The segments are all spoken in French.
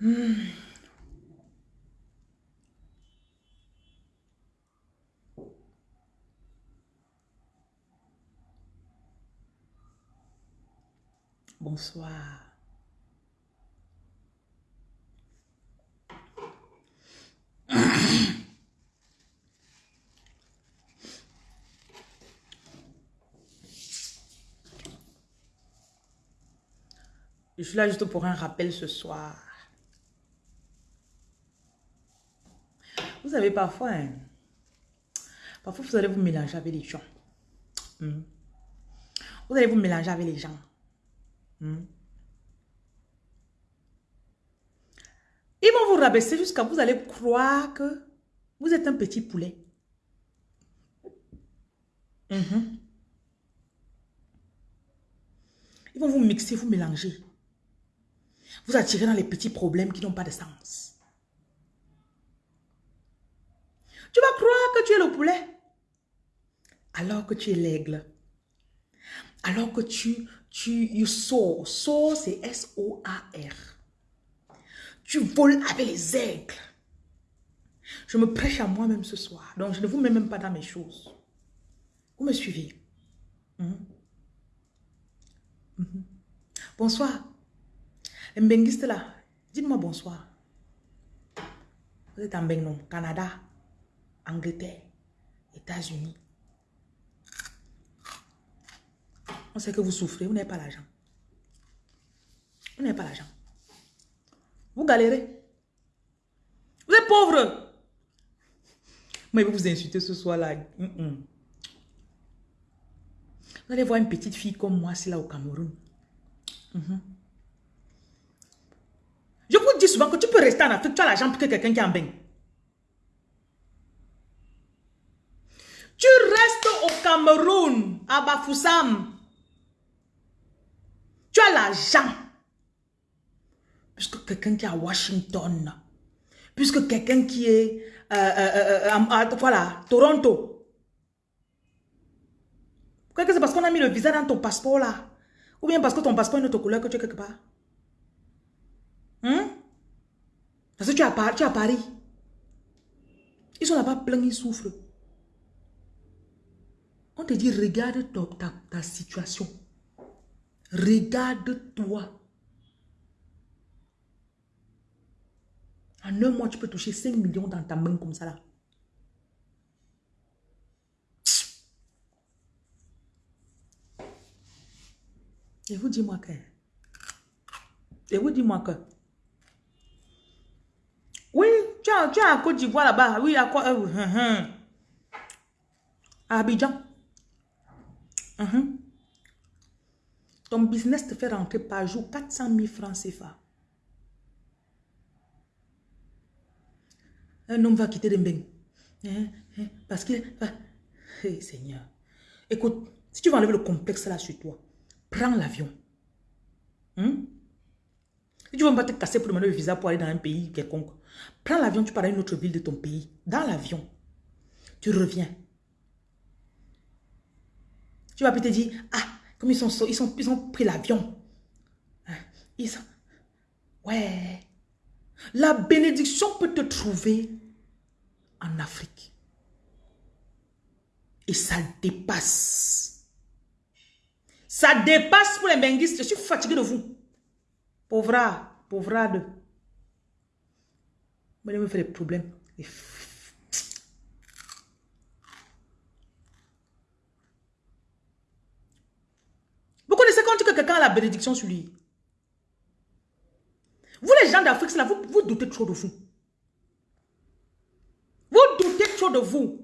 Hmm. Bonsoir. Je suis là juste pour un rappel ce soir. Vous parfois, hein, parfois vous allez vous mélanger avec les gens. Hmm. Vous allez vous mélanger avec les gens. Hmm. Ils vont vous rabaisser jusqu'à vous allez croire que vous êtes un petit poulet. Mhm. Ils vont vous mixer, vous mélanger. Vous attirer dans les petits problèmes qui n'ont pas de sens. Tu vas croire que tu es le poulet. Alors que tu es l'aigle. Alors que tu, tu, you soar. Soar, c'est S-O-A-R. Tu voles avec les aigles. Je me prêche à moi-même ce soir. Donc, je ne vous mets même pas dans mes choses. Vous me suivez? Hmm? Hmm. Bonsoir. Mbenguiste là, dites-moi bonsoir. Vous êtes en Bengon, Canada, Angleterre, États-Unis. On sait que vous souffrez, vous n'avez pas l'argent. Vous n'avez pas l'argent. Vous galérez. Vous êtes pauvre. Je vais vous insulter ce soir-là. Vous allez voir une petite fille comme moi, c'est là au Cameroun. Mm je vous dis souvent que tu peux rester en Afrique, tu as l'argent pour que quelqu'un qui en bain. Tu restes au Cameroun, à Bafoussam. Tu as l'argent. Puisque quelqu'un qui est à Washington. Puisque quelqu'un qui est euh, euh, euh, voilà, Toronto. Que c'est parce qu'on a mis le visa dans ton passeport là? Ou bien parce que ton passeport est une autre couleur que tu es quelque part? Hein? Parce que tu es à, à Paris. Ils sont là-bas pleins, ils souffrent. On te dit, regarde ta, ta, situation. Regarde-toi. En un mois, tu peux toucher 5 millions dans ta main comme ça là. Et vous dis-moi que... Et vous dis-moi que... Oui, tu as, tu as Côte d'Ivoire là-bas. Oui, à quoi euh, hum, hum. Abidjan. Hum, Ton business te fait rentrer par jour 400 000 francs CFA. Un homme va quitter Dembeng. Hein, hein, parce que... Hey, Seigneur. Écoute, si tu veux enlever le complexe là sur toi, prends l'avion. Si tu veux pas te casser pour demander le visa pour aller dans un pays quelconque, Prends l'avion, tu pars à une autre ville de ton pays. Dans l'avion, tu reviens. Tu vas peut te dire, ah, comme ils sont, ils sont, ils ont pris l'avion. Hein, ils sont... Ouais. La bénédiction peut te trouver en Afrique. Et ça dépasse. Ça dépasse pour les benguistes. Je suis fatigué de vous. Pauvra, pauvrade. Moi, je me fais des problèmes. Vous connaissez quand que quelqu'un a la bénédiction sur lui Vous, les gens d'Afrique, vous, vous doutez trop de vous. Vous doutez trop de vous.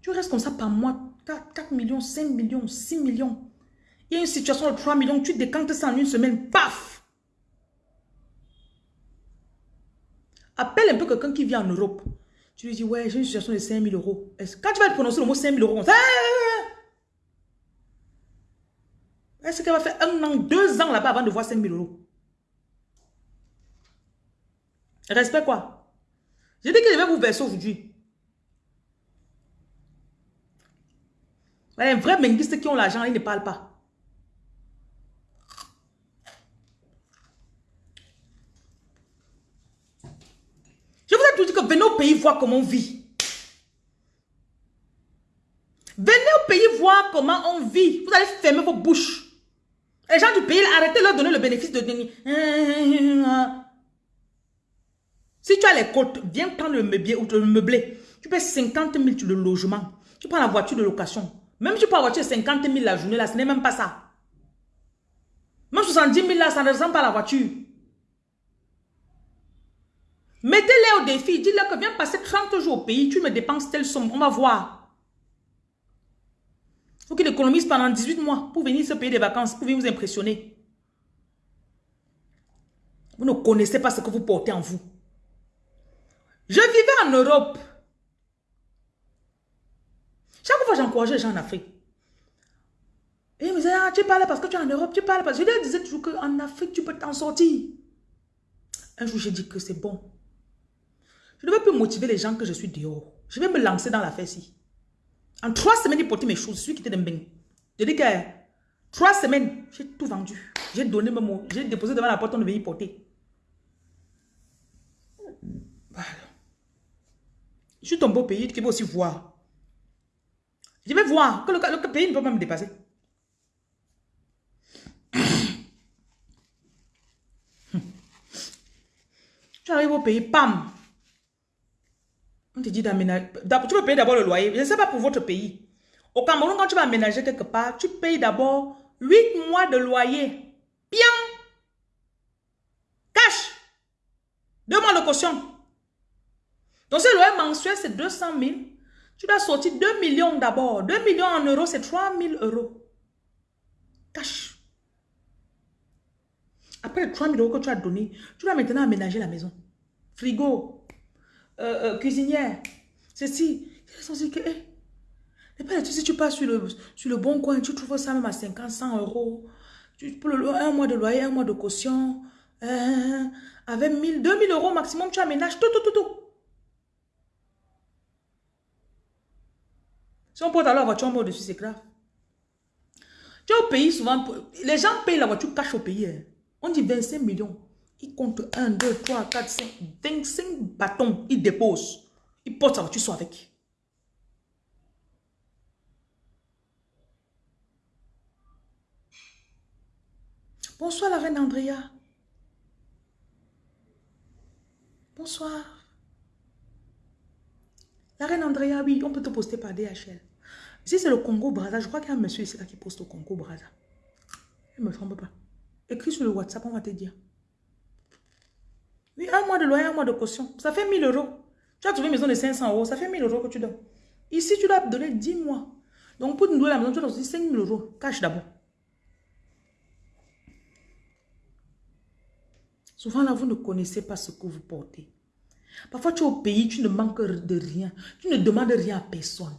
Tu restes comme ça par mois. 4, millions, 5 millions, 6 millions. Il y a une situation de 3 millions, tu décantes ça en une semaine, paf Appelle un peu quelqu'un qui vit en Europe. Tu lui dis, ouais, j'ai une situation de 5 000 euros. Quand tu vas prononcer le mot 5 000 euros, est-ce qu'elle va faire un an, deux ans là-bas avant de voir 5 000 euros? Respect quoi? J'ai dit que je vais vous verser aujourd'hui. Les vrais menguistes qui ont l'argent, ils ne parlent pas. Je vous ai tout dit que venez au pays voir comment on vit. Venez au pays voir comment on vit. Vous allez fermer vos bouches. Les gens du pays, arrêtez de leur donner le bénéfice de... Si tu as les côtes, viens prendre le meublé. Tu payes 50 000 sur le logement. Tu prends la voiture de location. Même si tu prends la voiture de 50 000 la journée, là, ce n'est même pas ça. Même 70 000 là, ça ne ressemble pas à la voiture. Mettez-les au défi. Dis-leur que viens passer 30 jours au pays. Tu me dépenses telle somme. On va voir. Il faut qu'il économise pendant 18 mois pour venir se payer des vacances, pour venir vous impressionner. Vous ne connaissez pas ce que vous portez en vous. Je vivais en Europe. Chaque fois, j'encourageais les gens en Afrique. Et ils me disaient, ah, tu parles parce que tu es en Europe, tu parles parce que... Je leur disais toujours qu'en Afrique, tu peux t'en sortir. Un jour, j'ai dit que c'est bon. Je ne veux plus motiver les gens que je suis dehors. Je vais me lancer dans l'affaire-ci. En trois semaines, j'ai porté mes choses. Je suis quitté d'un Je dis que trois semaines, j'ai tout vendu. J'ai donné mes mots. J'ai déposé devant la porte, on devait y porter. Voilà. Je suis tombé au pays, tu peux aussi voir. Je vais voir que le, pays ne peut pas me dépasser. Tu arrives au pays, pam. On te dit d'aménager. Tu peux payer d'abord le loyer. Je ne sais pas pour votre pays. Au Cameroun, quand tu vas aménager quelque part, tu payes d'abord 8 mois de loyer. Bien. Cash. Deux mois de caution. Donc, ce loyer mensuel, c'est 200 000. Tu dois sortir 2 millions d'abord. 2 millions en euros, c'est 3 000 euros. Cash. Après les 3 000 euros que tu as donné, tu dois maintenant aménager la maison. Frigo, euh, euh, cuisinière, ceci. C'est que, eh, si tu passes sur le, sur le bon coin, tu trouves ça même à 50, 100 euros. Tu, pour le, un mois de loyer, un mois de caution. Euh, avec 1000, 2000 euros maximum, tu aménages tout, tout, tout, tout. Si on porte alors la voiture, on dessus, c'est grave. Tu es au pays, souvent, les gens payent la voiture cash au pays. On dit 25 millions. Ils comptent 1, 2, 3, 4, 5, 25 bâtons. Ils déposent. Ils portent sa voiture, soit avec. Bonsoir la reine Andrea. Bonsoir. La reine Andrea, oui, on peut te poster par DHL. Si c'est le Congo Brazza, je crois qu'il y a un monsieur ici qui poste au Congo Brazza. Je ne me trompe pas. Écris sur le WhatsApp, on va te dire. Oui, un mois de loyer, un mois de caution. Ça fait 1000 euros. Tu as trouvé une maison de 500 euros, ça fait 1000 euros que tu donnes. Ici, tu dois donner 10 mois. Donc, pour te louer la maison, tu dois donner 5000 euros. Cache d'abord. Souvent, là, vous ne connaissez pas ce que vous portez. Parfois, tu es au pays, tu ne manques de rien. Tu ne demandes rien à personne.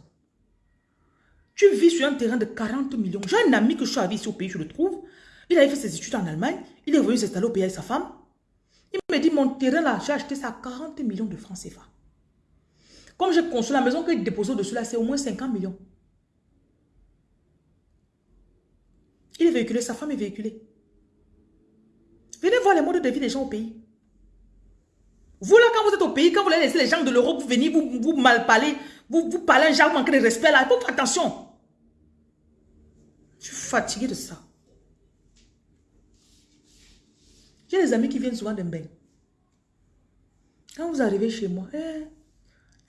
Tu vis sur un terrain de 40 millions. J'ai un ami que je suis arrivé ici au pays, je le trouve. Il avait fait ses études en Allemagne. Il est venu s'installer au pays avec sa femme. Il me dit, mon terrain là, j'ai acheté ça à 40 millions de francs CFA. Comme j'ai construit la maison qu'il dépose au-dessus là, c'est au moins 50 millions. Il est véhiculé, sa femme est véhiculée. Venez voir les modes de vie des gens au pays. Vous là, quand vous êtes au pays, quand vous laissez les gens de l'Europe venir vous, vous mal parler, vous, vous parlez un genre, vous manquez de respect là, il faut faire attention. Je suis fatigué de ça. J'ai des amis qui viennent souvent bain. Quand vous arrivez chez moi, eh,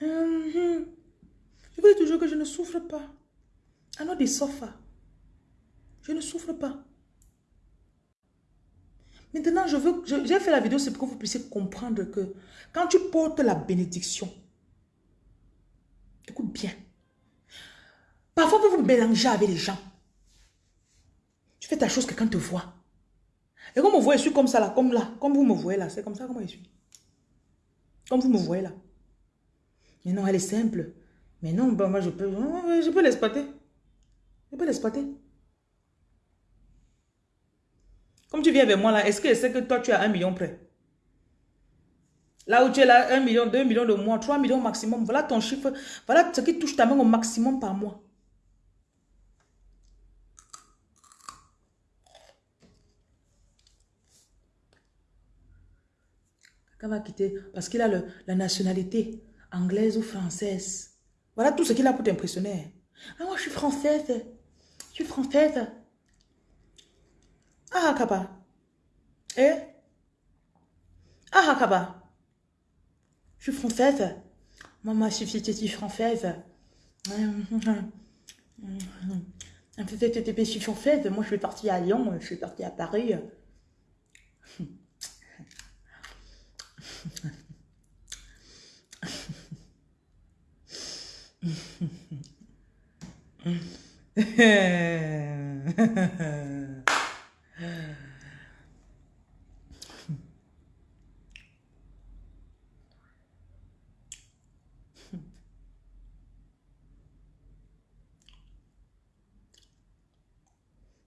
hum, je vous dis toujours que je ne souffre pas. I know des sofas. Je ne souffre pas. Maintenant, je veux, j'ai fait la vidéo, c'est pour que vous puissiez comprendre que quand tu portes la bénédiction, écoute bien, parfois vous vous mélangez avec les gens. Tu fais ta chose, quelqu'un te voit. Et comme vous voyez, je suis comme ça là, comme là, comme vous me voyez là, c'est comme ça comme je suis. Comme vous me voyez là. Mais non, elle est simple. Mais non, ben moi je peux, je peux l'exploiter. Je peux l'exploiter. Comme tu viens avec moi là, est-ce que c'est que toi tu as un million près? Là où tu es là, un million, deux millions de mois, trois millions maximum. Voilà ton chiffre. Voilà ce qui touche ta main au maximum par mois. Quand va quitter, parce qu'il a la nationalité anglaise ou française. Voilà tout ce qu'il a pour t'impressionner. Ah, moi, je suis française. Je suis française. Ah, Kaba. Eh? Ah, Kaba. Je suis française. Maman, je suis française. Je suis française. Moi, je suis partie à Lyon. Je suis partie à Paris.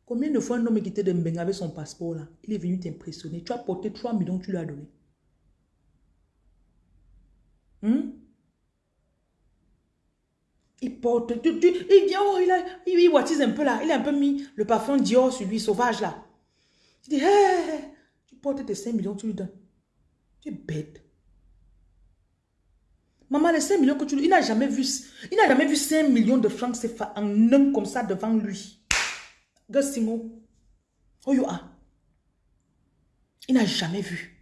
Combien de fois un homme quitté de Mbenga avec son passeport là Il est venu t'impressionner? Tu as porté 3 millions, tu lui as donné. Hmm? Il porte, il vient, oh, il, a, il, il un peu là, il a un peu mis le parfum Dior sur lui, sauvage là. Tu dis, hé, tu portes tes 5 millions, tu lui donnes. Tu es bête. Maman, les 5 millions que tu lui il n'a jamais il n'a jamais vu 5 millions de francs CFA en un comme ça devant lui. Gassimo, oh. Il n'a jamais vu.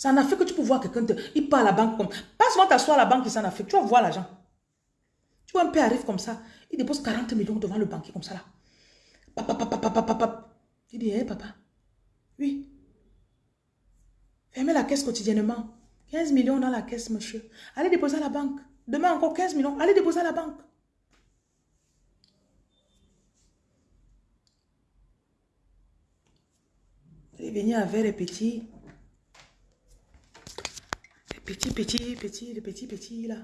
Ça en a fait que tu peux voir quelqu'un, il part à la banque comme, pas souvent t'asseoir à la banque, ça en a fait, tu vas voir l'argent. Tu vois, un père arrive comme ça, il dépose 40 millions devant le banquier comme ça là. Papa, papa, papa, papa. Il dit, hé papa, oui. Fermez la caisse quotidiennement. 15 millions dans la caisse, monsieur. Allez déposer à la banque. Demain encore 15 millions. Allez déposer à la banque. Allez venir petits. Les petits, petits, petits, les petits, petits là.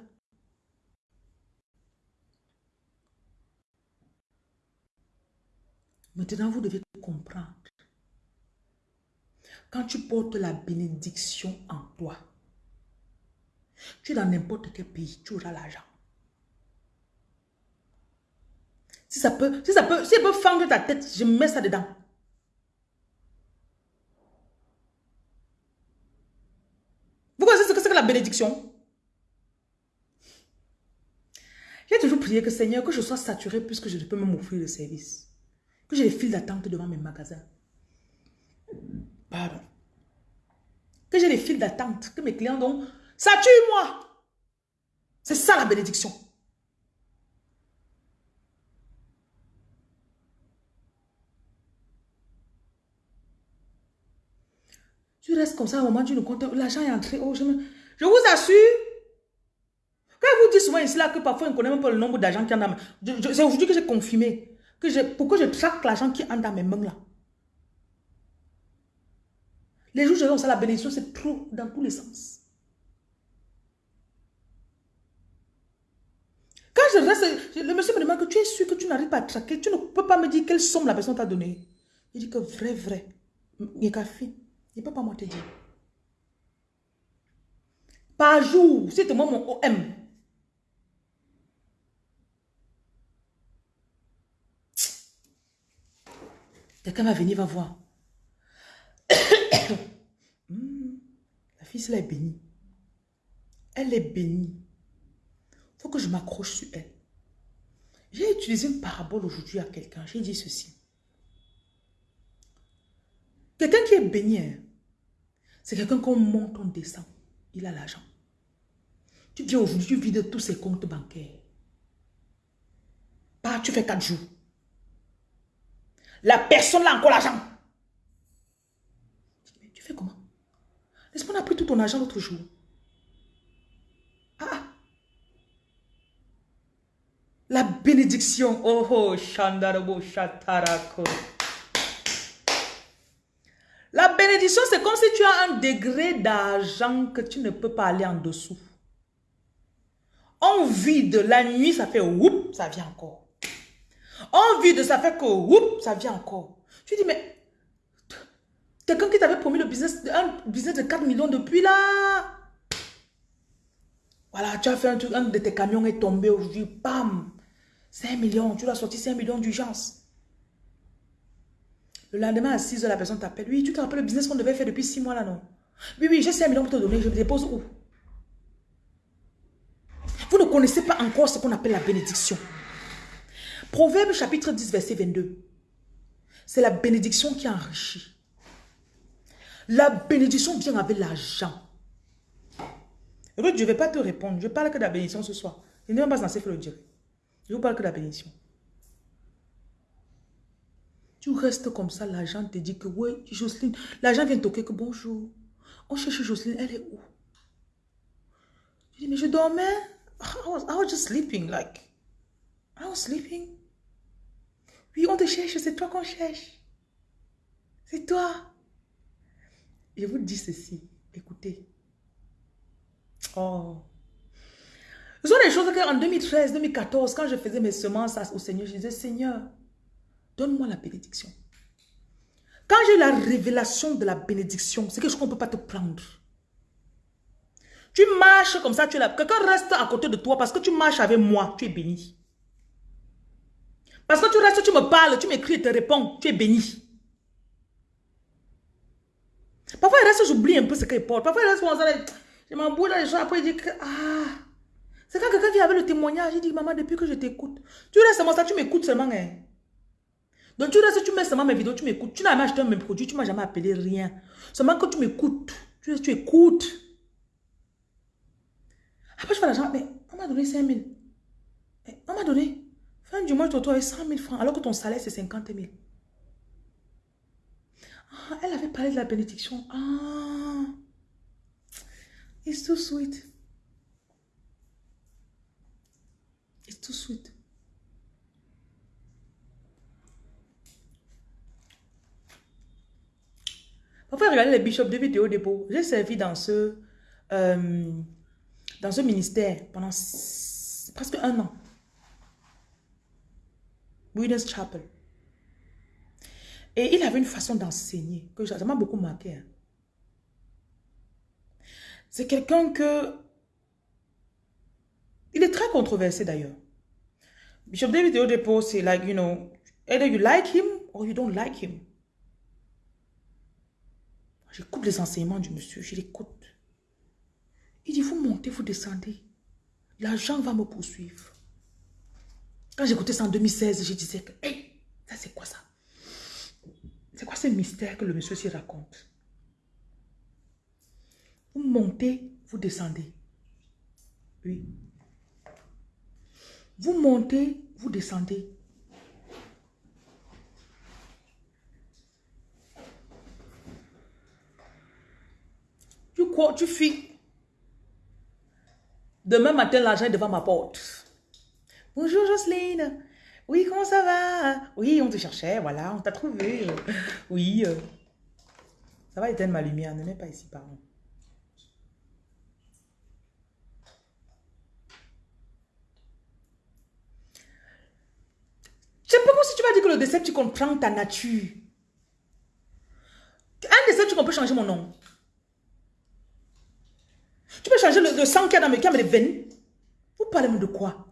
Maintenant, vous devez comprendre. Quand tu portes la bénédiction en toi, tu es dans n'importe quel pays, tu auras l'argent. Si ça peut, si ça peut, si ça peut fendre ta tête, je mets ça dedans. Vous connaissez ce J'ai toujours prié que Seigneur, que je sois saturé puisque je ne peux même m'offrir le service. Que j'ai des files d'attente devant mes magasins. Pardon. Que j'ai des files d'attente. Que mes clients ont... Ça tue moi. C'est ça la bénédiction. Tu restes comme ça au moment du compte, l'argent est entré. Oh, je, je vous assure, quand vous dites souvent ici là que parfois on ne connaît même pas le nombre d'argent qui en a. C'est aujourd'hui que j'ai confirmé que je, pourquoi je traque l'argent qui entre dans mes mains là. Les jours où j'ai la bénédiction, c'est trop dans tous les sens. Quand je reste, le monsieur me demande que tu es sûr que tu n'arrives pas à traquer, tu ne peux pas me dire quelle somme la personne t'a donnée. Il dit que vrai, vrai. Il n'y a pas moi te dire. Par jour, c'est moi mon OM. Quelqu'un va venir, va voir. Hmm, la fille, elle est bénie. Elle est bénie. Il faut que je m'accroche sur elle. J'ai utilisé une parabole aujourd'hui à quelqu'un. J'ai dit ceci. Quelqu'un qui est béni, hein, c'est quelqu'un qu'on monte, on descend. Il a l'argent. Tu viens aujourd'hui, tu vides tous ses comptes bancaires. Pas, tu fais quatre jours. La personne a encore l'argent. Tu fais comment? Est-ce qu'on a pris tout ton argent l'autre jour? Ah, ah. La bénédiction. Oh, oh, Shandarabo. La c'est comme si tu as un degré d'argent que tu ne peux pas aller en dessous. On vide, la nuit, ça fait whoop, ça vient encore. On vide, ça fait que, oups, ça vient encore. Tu dis, mais quelqu'un qui t'avait promis le business, un business de 4 millions depuis là. Voilà, tu as fait un truc, un de tes camions est tombé aujourd'hui, bam, 5 millions, tu l'as sorti 5 millions d'urgence. Le lendemain à 6 heures, la personne t'appelle. Oui, tu te rappelles le business qu'on devait faire depuis 6 mois là, non? Oui, oui, j'ai 5 millions pour te donner, je dépose où? Vous ne connaissez pas encore ce qu'on appelle la bénédiction. Proverbe chapitre 10, verset 22. C'est la bénédiction qui enrichit. La bénédiction vient avec l'argent. Ruth, je ne vais pas te répondre. Je parle que de la bénédiction ce soir. Je ne vais pas censé faire le dire. Je vous parle que de la bénédiction. Tu restes comme ça, l'argent te dit que oui, Jocelyne, l'argent vient toquer que bonjour. On cherche Jocelyne, elle est où? Je dis, mais je dormais. I was, I was just sleeping, like. I was sleeping. Oui, on te cherche, c'est toi qu'on cherche. C'est toi. Je vous dis ceci, écoutez. Oh. Ce sont des choses qu'en 2013, 2014, quand je faisais mes semences au Seigneur, je disais, Seigneur, donne-moi la bénédiction. Quand j'ai la révélation de la bénédiction, c'est quelque chose qu'on ne peut pas te prendre. Tu marches comme ça, tu es là. Quelqu'un reste à côté de toi parce que tu marches avec moi, tu es béni. Parce que tu restes, tu me parles, tu m'écris te réponds, tu es béni. Parfois, il reste, j'oublie un peu ce qu'il porte. Parfois, il reste, je m'embrouille dans les gens, après il dit que, ah, c'est quand quelqu'un vient avec le témoignage, il dit, maman, depuis que je t'écoute, tu restes seulement ça, tu m'écoutes seulement, hein. Donc tu restes, tu mets seulement mes vidéos, tu m'écoutes, tu n'as jamais acheté mes produits, tu ne m'as jamais appelé rien. Seulement que tu m'écoutes, tu, écoutes. Après, je fais l'argent, mais on m'a donné 5 000. Eh, on m'a donné, fin du mois, tu te retrouves avec 100 000 francs, alors que ton salaire, c'est 50 000. Ah, elle avait parlé de la bénédiction. Ah, it's too sweet. It's too sweet. Parfois, regardez les bishops de vidéo dépôt. J'ai servi dans ce, euh, dans ce ministère pendant presque un an. Winners Chapel. Et il avait une façon d'enseigner que ça m'a beaucoup marqué. Hein. C'est quelqu'un que... Il est très controversé d'ailleurs. Bishop David Odepo, c'est like, you know, either you like him or you don't like him. J'écoute les enseignements du monsieur, je l'écoute. Il dit, vous montez, vous descendez. L'argent va me poursuivre. Quand j'écoutais ça en 2016, je disais que, hey, ça c'est quoi ça? C'est quoi ce mystère que le monsieur s'y raconte? Vous montez, vous descendez. Oui. Vous montez, vous descendez. Tu fuis. Demain matin, l'argent est devant ma porte. Bonjour Jocelyne. Oui, comment ça va? Oui, on te cherchait, voilà, on t'a trouvé. Oui. Euh. Ça va éteindre ma lumière, ne mets pas ici, pardon. Sais pas si tu vas dire que le décès, tu comprends ta nature. Un décès, tu peux changer mon nom. Tu peux changer le, sang qu'il y a dans mes, les veines. Vous parlez de quoi?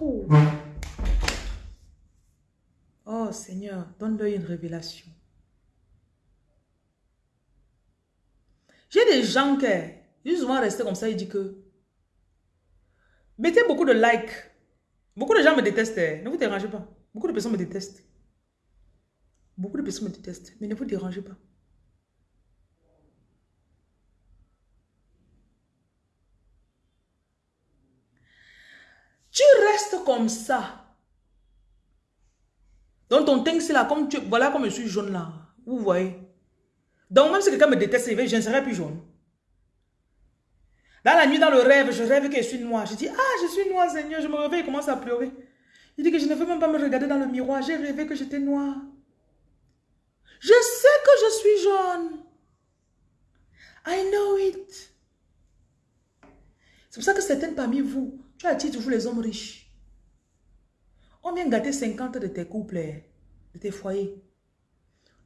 Oh. Seigneur, donne-leur une révélation. J'ai des gens qui, ils souvent restés comme ça, ils disent que mettez beaucoup de likes. Beaucoup de gens me détestent. Ne vous dérangez pas. Beaucoup de personnes me détestent. Beaucoup de personnes me détestent. Mais ne vous dérangez pas. Comme ça. Donc ton teint, c'est là, comme tu, voilà comme je suis jaune là. Vous voyez. Donc même si quelqu'un me déteste, je ne serai plus jaune. Dans la nuit, dans le rêve, je rêve que je suis noire. Je dis, ah, je suis noire, Seigneur. Je me réveille, et commence à pleurer. Il dit que je ne veux même pas me regarder dans le miroir. J'ai rêvé que j'étais noire. Je sais que je suis jaune. I know it. C'est pour ça que certaines parmi vous, tu attires toujours les hommes riches. On vient gâter 50 de tes couples, de tes foyers.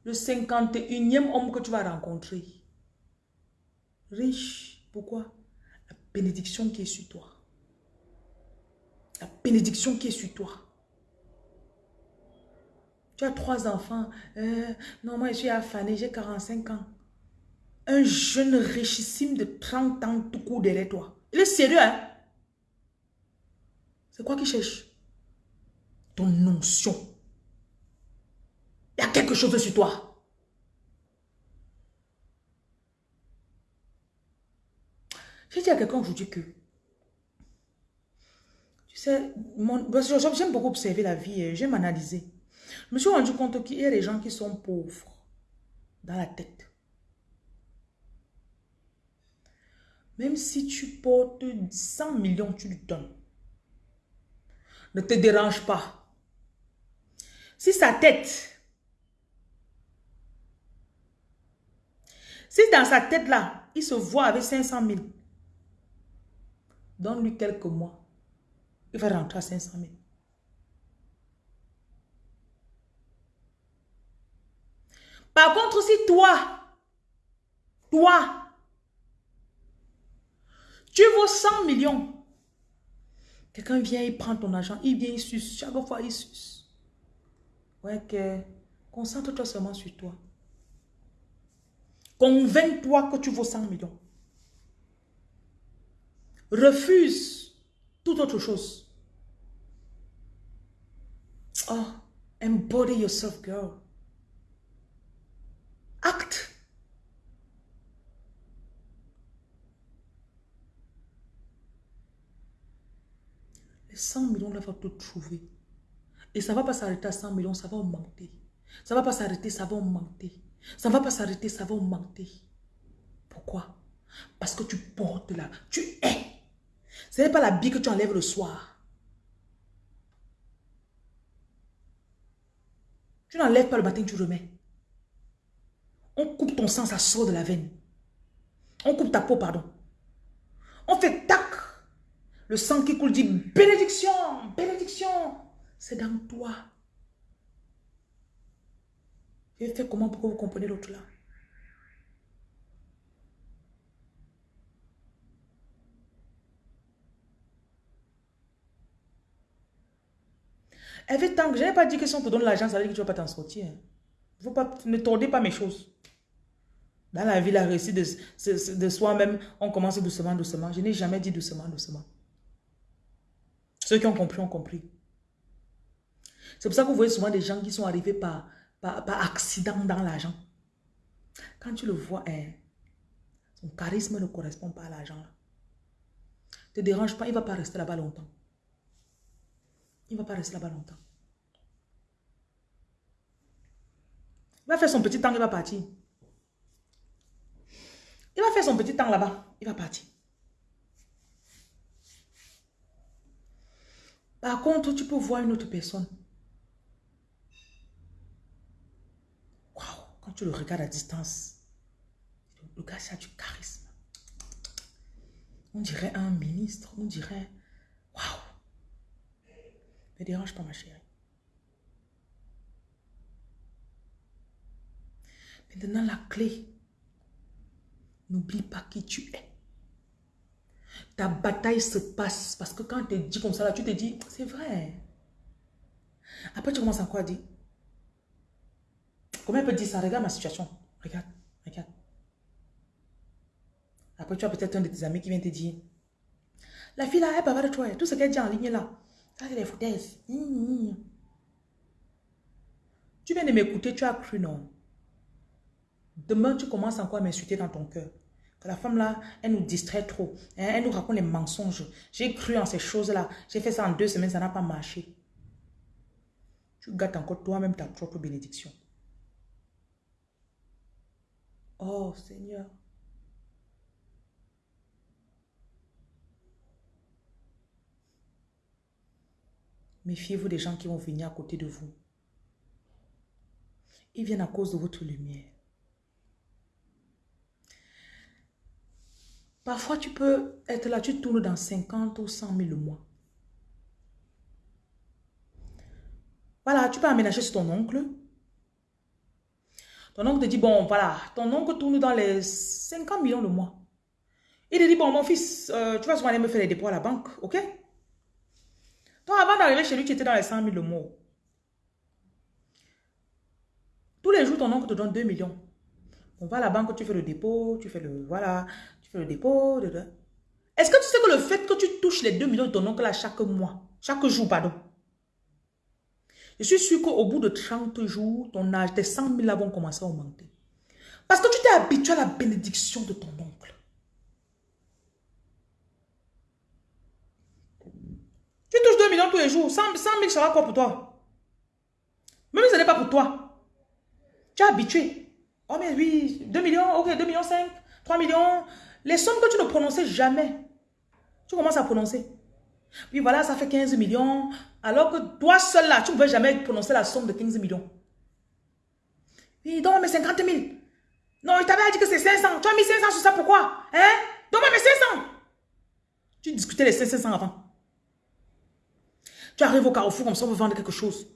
Le 51e homme que tu vas rencontrer. Riche. Pourquoi? La bénédiction qui est sur toi. La bénédiction qui est sur toi. Tu as trois enfants. Euh, non, moi, je suis affanée, j'ai 45 ans. Un jeune richissime de 30 ans tout court derrière toi. Il est sérieux, hein? C'est quoi qu'il cherche? Ton notion. Il y a quelque chose sur toi. J'ai dit à quelqu'un aujourd'hui que, tu sais, j'aime beaucoup observer la vie, j'aime analyser. Je me suis rendu compte qu'il y a des gens qui sont pauvres dans la tête. Même si tu portes 100 millions, tu lui donnes. Ne te dérange pas. Si sa tête, si dans sa tête là, il se voit avec 500 000, donne-lui quelques mois. Il va rentrer à 500 000. Par contre, si toi, toi, tu vaux 100 millions, quelqu'un vient, il prend ton argent, il vient, il suce, chaque fois il suce. Ouais, que concentre-toi seulement sur toi. Convainc-toi que tu vaux 100 millions. Refuse toute autre chose. Oh, embody yourself, girl. Acte. Les 100 millions là va te trouver. Et ça ne va pas s'arrêter à 100 millions, ça va augmenter. Ça ne va pas s'arrêter, ça va augmenter. Ça ne va pas s'arrêter, ça va augmenter. Pourquoi? Parce que tu portes là, tu es. Ce n'est pas la bille que tu enlèves le soir. Tu n'enlèves pas le matin, tu remets. On coupe ton sang, ça sort de la veine. On coupe ta peau, pardon. On fait tac. Le sang qui coule dit bénédiction, bénédiction. C'est dans toi. J'ai fait comment pour que vous compreniez l'autre là? Elle fait tant que je n'ai pas dit que si on te donne l'argent, ça veut dire que tu ne vas pas t'en sortir. Hein. Ne tordez pas mes choses. Dans la vie, la réussite de soi-même, on commence doucement, doucement. Je n'ai jamais dit doucement, doucement. Ceux qui ont compris, ont compris. C'est pour ça que vous voyez souvent des gens qui sont arrivés par, par, accident dans l'argent. Quand tu le vois, hein, son charisme ne correspond pas à l'argent. Ne te dérange pas, il ne va pas rester là-bas longtemps. Il ne va pas rester là-bas longtemps. Il va faire son petit temps, il va partir. Il va faire son petit temps là-bas, il va partir. Par contre, tu peux voir une autre personne. Waouh, quand tu le regardes à distance, le gars, ça a du charisme. On dirait un ministre, on dirait, waouh. Ne dérange pas ma chérie. Maintenant, la clé, n'oublie pas qui tu es. Ta bataille se passe parce que quand tu te dis comme ça, là, tu te dis, c'est vrai. Après, tu commences à quoi dire? Comment elle peut dire ça? Regarde ma situation. Regarde, regarde. Après, tu as peut-être un de tes amis qui vient te dire, la fille là, elle parle de toi. Tout ce qu'elle dit en ligne là, ça c'est des foutaises. Tu viens de m'écouter, tu as cru non? Demain, tu commences encore à m'insulter dans ton cœur. Que la femme là, elle nous distrait trop. Hein, elle nous raconte les mensonges. J'ai cru en ces choses-là. J'ai fait ça en deux semaines, ça n'a pas marché. Tu gâtes encore toi-même ta propre bénédiction. Oh Seigneur. Méfiez-vous des gens qui vont venir à côté de vous. Ils viennent à cause de votre lumière. Parfois, tu peux être là, tu tournes dans 50 ou 100 000 le mois. Voilà, tu peux aménager sur ton oncle. Ton oncle te dit, bon, voilà, ton oncle tourne dans les 50 millions le mois. Il te dit, bon, mon fils, euh, tu vas souvent aller me faire les dépôts à la banque, ok? Donc, avant d'arriver chez lui, tu étais dans les 100 000 le mois. les jours, ton oncle te donne 2 millions. On va à la banque, tu fais le dépôt, tu fais le... Voilà, tu fais le dépôt. Est-ce que tu sais que le fait que tu touches les 2 millions de ton oncle là chaque mois, chaque jour, pardon, je suis sûr qu'au bout de 30 jours, ton âge, tes 100 000 là vont commencer à augmenter. Parce que tu t'es habitué à la bénédiction de ton oncle. Tu touches 2 millions tous les jours. 100, 000 sera quoi pour toi? Même si ce n'est pas pour toi. Tu es habitué. Oh mais oui, 2 millions, ok, 2 millions 5, 3 millions. Les sommes que tu ne prononçais jamais. Tu commences à prononcer. Puis voilà, ça fait 15 millions. Alors que toi seul là, tu ne pouvais jamais prononcer la somme de 15 millions. Oui, donne-moi mes 50 000. Non, il t'avait dit que c'est 500. Tu as mis 500 sur ça, pourquoi? Hein? Donne-moi mes 500. Tu discutais les 500 avant. Tu arrives au carrefour comme ça, on veut vendre quelque chose.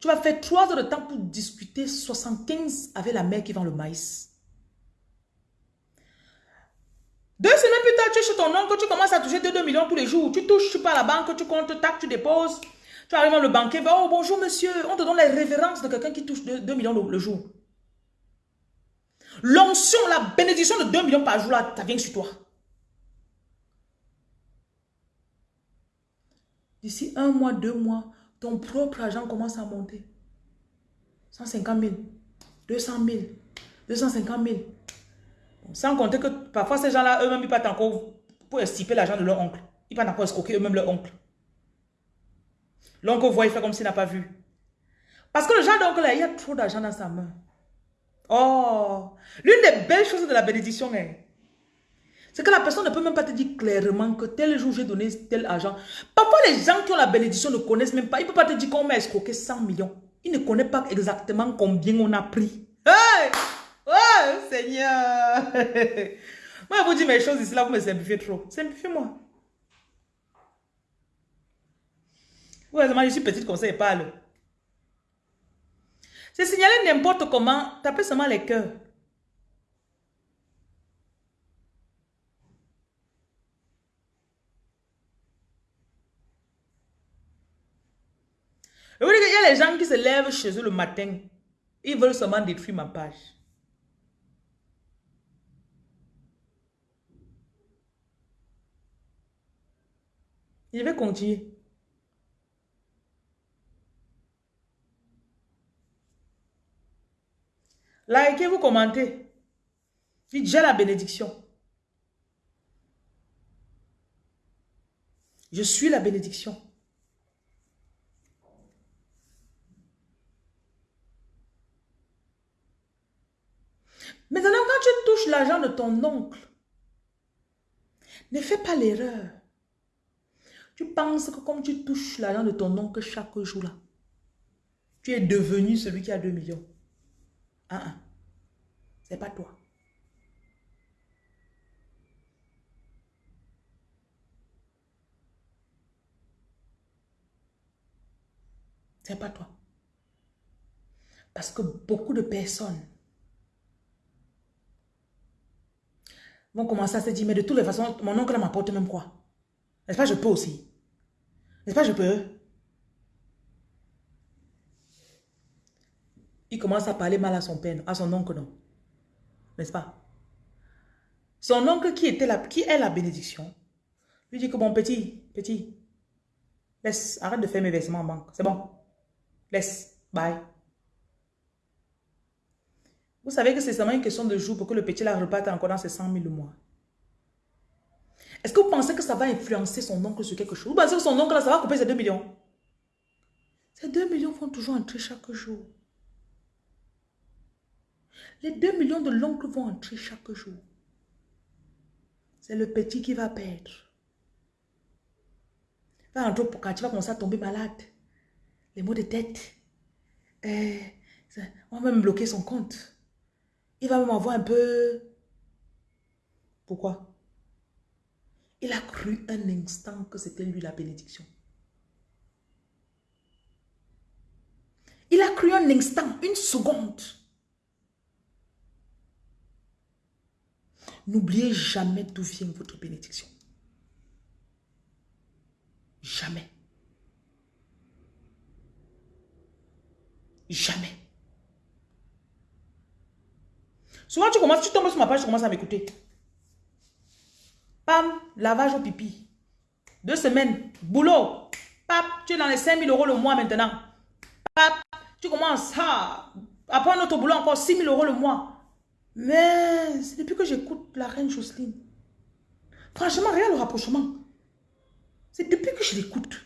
Tu vas faire 3 heures de temps pour discuter 75 avec la mère qui vend le maïs. Deux semaines plus tard, tu es chez ton oncle, tu commences à toucher 2, 2 millions tous les jours. Tu touches, tu pars à la banque, tu comptes, tac, tu déposes. Tu arrives dans le banquier, oh bonjour monsieur, on te donne les révérences de quelqu'un qui touche 2, millions le, jour. L'onction, la bénédiction de 2 millions par jour, là, ça vient sur toi. D'ici un mois, deux mois, ton propre argent commence à monter. 150 000, 200 000, 250 000. Sans compter que parfois ces gens-là, eux-mêmes, ils partent encore pour estiper l'argent de leur oncle. Ils partent encore escroquer eux-mêmes leur oncle. L'oncle voit, il fait comme s'il n'a pas vu. Parce que le genre d'oncle, il y a trop d'argent dans sa main. Oh, l'une des belles choses de la bénédiction est, c'est que la personne ne peut même pas te dire clairement que tel jour j'ai donné tel argent. Parfois, les gens qui ont la bénédiction ne connaissent même pas. Ils ne peuvent pas te dire qu'on m'a escroqué 100 millions. Ils ne connaissent pas exactement combien on a pris. Hey! Oh, Seigneur! Moi, je vous dis mes choses ici, là, vous me simplifiez trop. Simplifiez-moi. Heureusement, je suis petite comme ça et parle. C'est signaler n'importe comment. Tapez seulement les cœurs. Il y a les gens qui se lèvent chez eux le matin. Ils veulent seulement détruire ma page. Je vais continuer. Likez, vous commentez. Dites, j'ai la bénédiction. Je suis la bénédiction. Maintenant, quand tu touches l'argent de ton oncle, ne fais pas l'erreur. Tu penses que comme tu touches l'argent de ton oncle chaque jour là, tu es devenu celui qui a 2 millions. Ah, ah. C'est pas toi. C'est pas toi. Parce que beaucoup de personnes vont commencer à se dire, mais de toutes les façons, mon oncle m'apporte même quoi N'est-ce pas, je peux aussi N'est-ce pas, je peux? Il commence à parler mal à son père, à son oncle, non? N'est-ce pas? Son oncle qui, était la, qui est la bénédiction, lui dit que mon petit, petit, laisse, arrête de faire mes versements en banque. C'est bon. Laisse, bye. Vous savez que c'est seulement une question de jour pour que le petit la reparte encore dans ses 100 000 le mois. Est-ce que vous pensez que ça va influencer son oncle sur quelque chose? Vous pensez que son oncle, ça va couper ses 2 millions? Ces 2 millions vont toujours entrer chaque jour. Les 2 millions de l'oncle vont entrer chaque jour. C'est le petit qui va perdre. Va entrer pour quand tu vas commencer à tomber malade. Les maux de tête. Eh, on va même bloquer son compte. Il va même avoir un peu... Pourquoi? Il a cru un instant que c'était lui la bénédiction. Il a cru un instant, une seconde. N'oubliez jamais d'où vient votre bénédiction. Jamais. Jamais. Souvent, tu commences, tu tombes sur ma page, tu commences à m'écouter. Pam, lavage au pipi. Deux semaines, boulot. Pap, tu es dans les 5 000 euros le mois maintenant. Pap, tu commences, après un autre boulot encore 6 000 euros le mois. Mais c'est depuis que j'écoute la reine Jocelyne. Franchement, rien le rapprochement. C'est depuis que je l'écoute.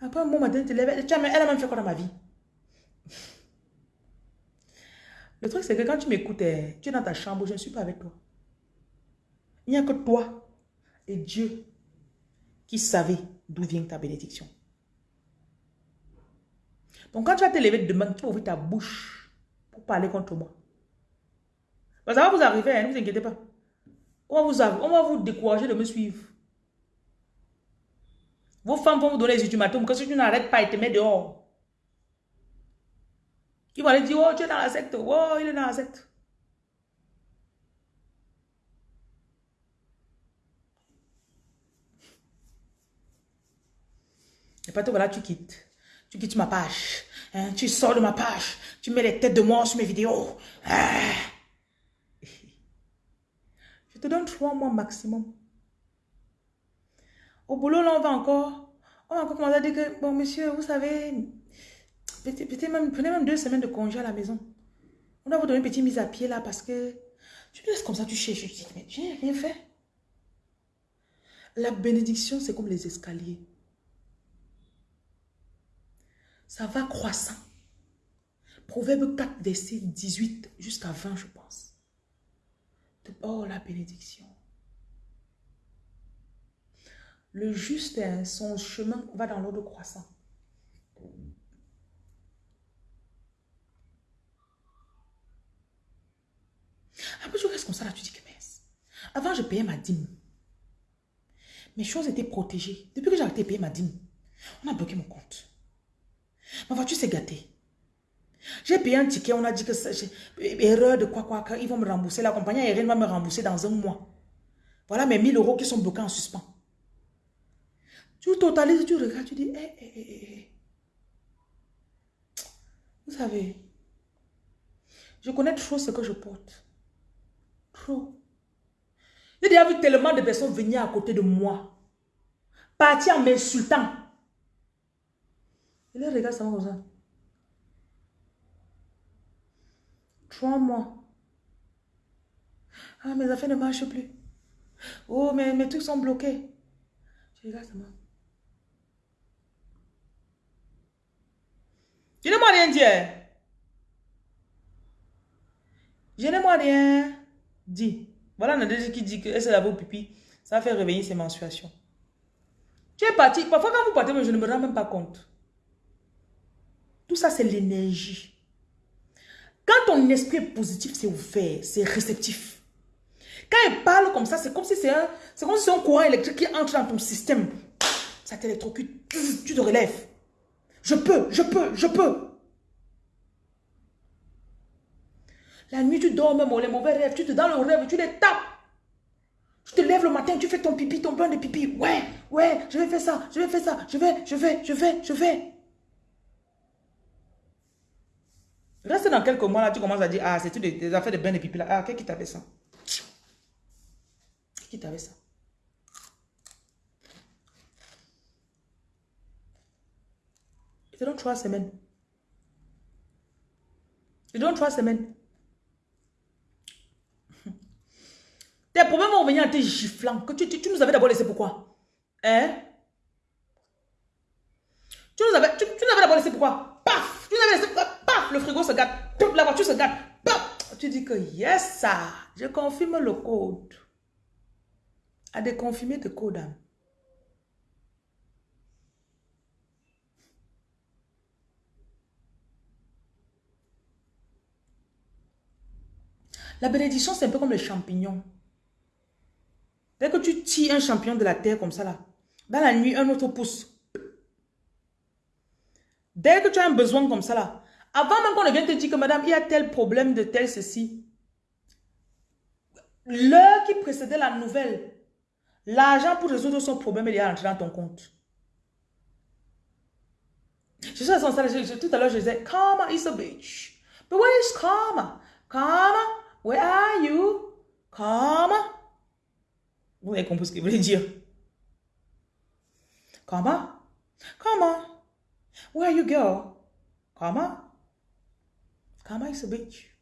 Après un bon matin, elle a même fait quoi dans ma vie? Le truc, c'est que quand tu m'écoutes, tu es dans ta chambre, je ne suis pas avec toi. Il n'y a que toi et Dieu qui savait d'où vient ta bénédiction. Donc quand tu vas te lever demain, tu vas ouvrir ta bouche pour parler contre moi. ça va vous arriver, hein, ne vous inquiétez pas. On va, vous, on va vous décourager de me suivre. Vos femmes vont vous donner les ultimatums que si tu n'arrêtes pas, ils te mettent dehors. Ils vont aller dire, oh, tu es dans la secte. Oh, il est dans la secte. Et pas voilà, tu quittes. Tu quittes ma page. Hein, tu sors de ma page. Tu mets les têtes de mort sur mes vidéos. Ah. Je te donne trois mois maximum. Au boulot, là, on va encore... On va encore commencer à dire que, bon, monsieur, vous savez, prenez même deux semaines de congé à la maison. On va vous donner une petite mise à pied, là, parce que tu laisses comme ça, tu cherches. Tu dis, mais j'ai rien fait. La bénédiction, c'est comme les escaliers ça va croissant. Proverbe 4, verset 18 jusqu'à 20, je pense. Oh, la bénédiction. Le juste, son chemin va dans l'ordre croissant. Après, je reste comme ça, là, tu dis que mince. Avant, je payais ma dîme. Mes choses étaient protégées. Depuis que j'ai arrêté de payer ma dîme, on a bloqué mon compte. Ma voiture s'est gâtée. J'ai payé un ticket, on a dit que c'est erreur de quoi, quoi, ils vont me rembourser. La compagnie aérienne va me rembourser dans un mois. Voilà mes 1000 euros qui sont bloqués en suspens. Tu totalises, tu regardes, tu dis, eh, eh, eh, eh. Vous savez, je connais trop ce que je porte. Trop. J'ai déjà vu tellement de personnes venir à côté de moi. Partir en m'insultant. Et là, regarde ça comme ça. Trois mois. Ah, mes affaires ne marchent plus. Oh, mais mes trucs sont bloqués. Je regarde ça. Je ne m'en rien. Hein. Je ne m'en rien dit. Voilà Nadège qui dit que se lave au pipi. Ça fait réveiller ses menstruations. Tu es parti. Parfois, quand vous partez, je ne me rends même pas compte. Tout ça, c'est l'énergie. Quand ton esprit est positif, c'est ouvert, c'est réceptif. Quand il parle comme ça, c'est comme si c'est un, comme si un courant électrique qui entre dans ton système. Ça t'électrocute, tu te relèves. Je peux, je peux, je peux. La nuit, tu dors même, les mauvais rêves, tu te dans le rêve, tu les tapes. Tu te lèves le matin, tu fais ton pipi, ton bain de pipi. Ouais, ouais, je vais faire ça, je vais faire ça, je vais, je vais, je vais, je vais. Reste dans quelques mois, là, tu commences à dire, ah, c'est tout des, affaires de bain de pipi, là. Ah, qui t'avait ça? Qui t'avait ça? Je te donne trois semaines. Je te donne trois semaines. Tes problèmes vont venir en te giflant. Que tu, tu, nous avais d'abord laissé pourquoi? Hein? Tu nous avais, tu, tu nous avais d'abord laissé pourquoi? Paf Tu nous avais laissé pourquoi? Le frigo se gâte, la voiture se gâte. Tu dis que yes, ça, je confirme le code. À déconfirmer le code. Hein. La bénédiction, c'est un peu comme les champignons. Dès que tu tires un champignon de la terre comme ça, là, dans la nuit, un autre pousse. Dès que tu as un besoin comme ça, là, avant même qu'on ne vienne te dire que madame, il y a tel problème de tel ceci. L'heure qui précédait la nouvelle, l'argent pour résoudre son problème, il est entré dans ton compte. Je suis à tout à l'heure, je disais, karma is a bitch. But where is karma? Karma, where are you? Karma. Vous avez compris ce qu'il voulait dire. Karma? Karma. Where you, girl? Karma? Karma is a bitch.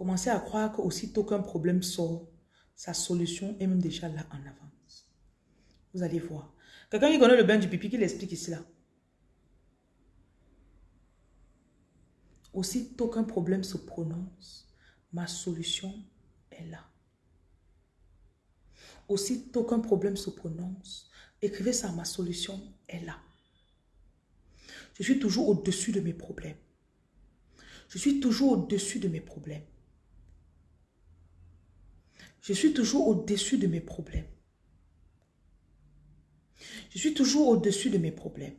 Commencez à croire qu'aussitôt qu'un problème sort, sa solution est même déjà là en avance. Vous allez voir. Quelqu'un qui connaît le bain du pipi, qui l'explique ici là. Aussitôt qu'un problème se prononce, ma solution est là. Aussitôt qu'un problème se prononce, écrivez ça, ma solution est là. Je suis toujours au-dessus de mes problèmes. Je suis toujours au-dessus de mes problèmes. Je suis toujours au-dessus de mes problèmes. Je suis toujours au-dessus de mes problèmes.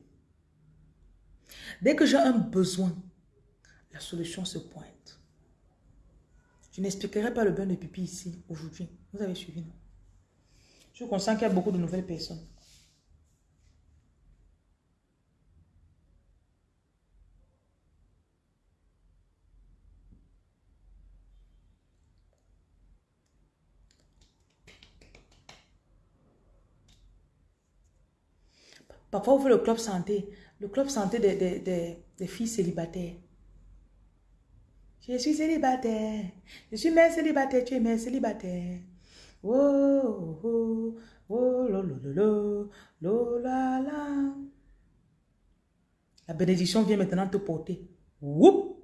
Dès que j'ai un besoin, la solution se pointe. Je n'expliquerai pas le bain de pipi ici, aujourd'hui. Vous avez suivi, non? Je conscient qu'il y a beaucoup de nouvelles personnes. Vous faites le club santé. Le club santé des, filles célibataires. Je suis célibataire. Je suis mère célibataire. Tu es mère célibataire. Oh, oh, oh, lo, lo, la, bénédiction vient maintenant te porter. Whoop!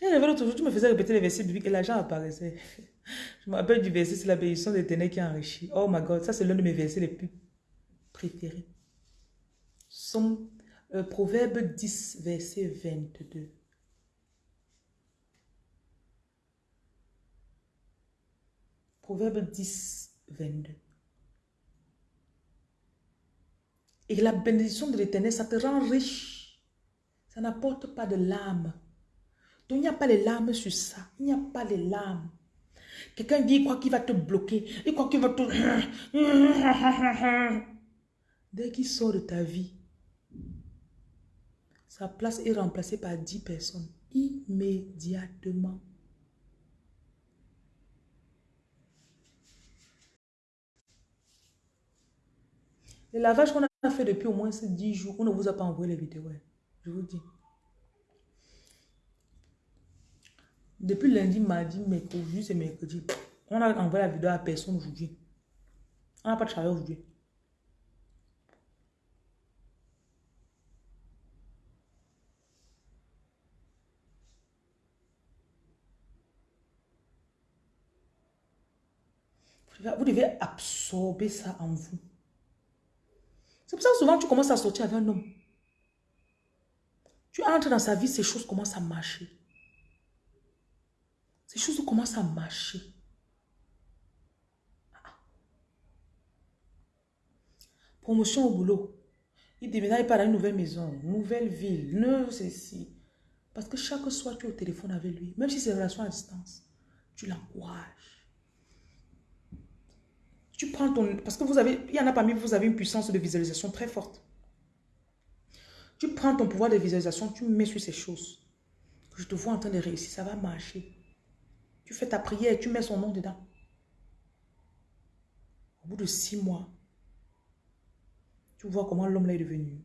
J'ai rêvé l'autre jour, tu me faisais répéter les versets bibliques et l'argent apparaissait. Je me rappelle du verset, c'est la bénédiction des ténèbres qui enrichit. Oh my God, ça c'est l'un de mes versets les plus préféré. Euh, Proverbe 10, verset 22. Proverbe 10, 22. Et la bénédiction de l'éternel, ça te rend riche. Ça n'apporte pas de larmes. Donc, il n'y a pas les larmes sur ça. Il n'y a pas les larmes. Quelqu'un dit, il croit qu'il va te bloquer. Il croit qu'il va te... Dès qu'il sort de ta vie, sa place est remplacée par 10 personnes immédiatement. Le lavage qu'on a fait depuis au moins ces 10 jours, on ne vous a pas envoyé les vidéos. Je vous dis. Depuis lundi, mardi, mercredi, c'est mercredi. On a envoyé la vidéo à personne aujourd'hui. On n'a pas de travail aujourd'hui. Vous devez absorber ça en vous. C'est pour ça que souvent tu commences à sortir avec un homme. Tu entres dans sa vie, ces choses commencent à marcher. Ces choses commencent à marcher. Promotion au boulot. Il déménage dans une nouvelle maison, nouvelle ville, ne ceci. Parce que chaque soir, tu es au téléphone avec lui. Même si c'est une relation à distance, tu l'encourages. Tu prends ton... Parce que vous avez... Il y en a parmi vous, vous avez une puissance de visualisation très forte. Tu prends ton pouvoir de visualisation, tu mets sur ces choses. Je te vois en train de réussir, ça va marcher. Tu fais ta prière, tu mets son nom dedans. Au bout de six mois, tu vois comment l'homme est devenu.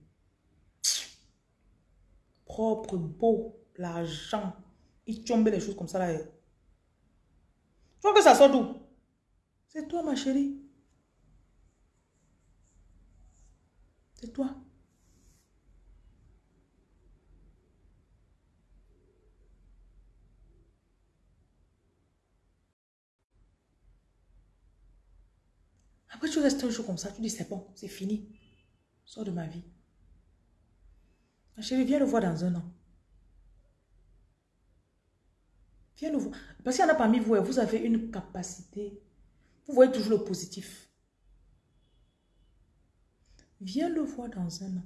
Propre, beau, l'argent. Il tombe les choses comme ça là. Tu vois que ça sort d'où? C'est toi ma chérie. C'est toi. Après, tu restes un jour comme ça, tu dis c'est bon, c'est fini. Sors de ma vie. Ma chérie, viens le voir dans un an. Viens le voir. Parce qu'il y en a parmi vous, vous avez une capacité. Vous voyez toujours le positif. Viens le voir dans un an.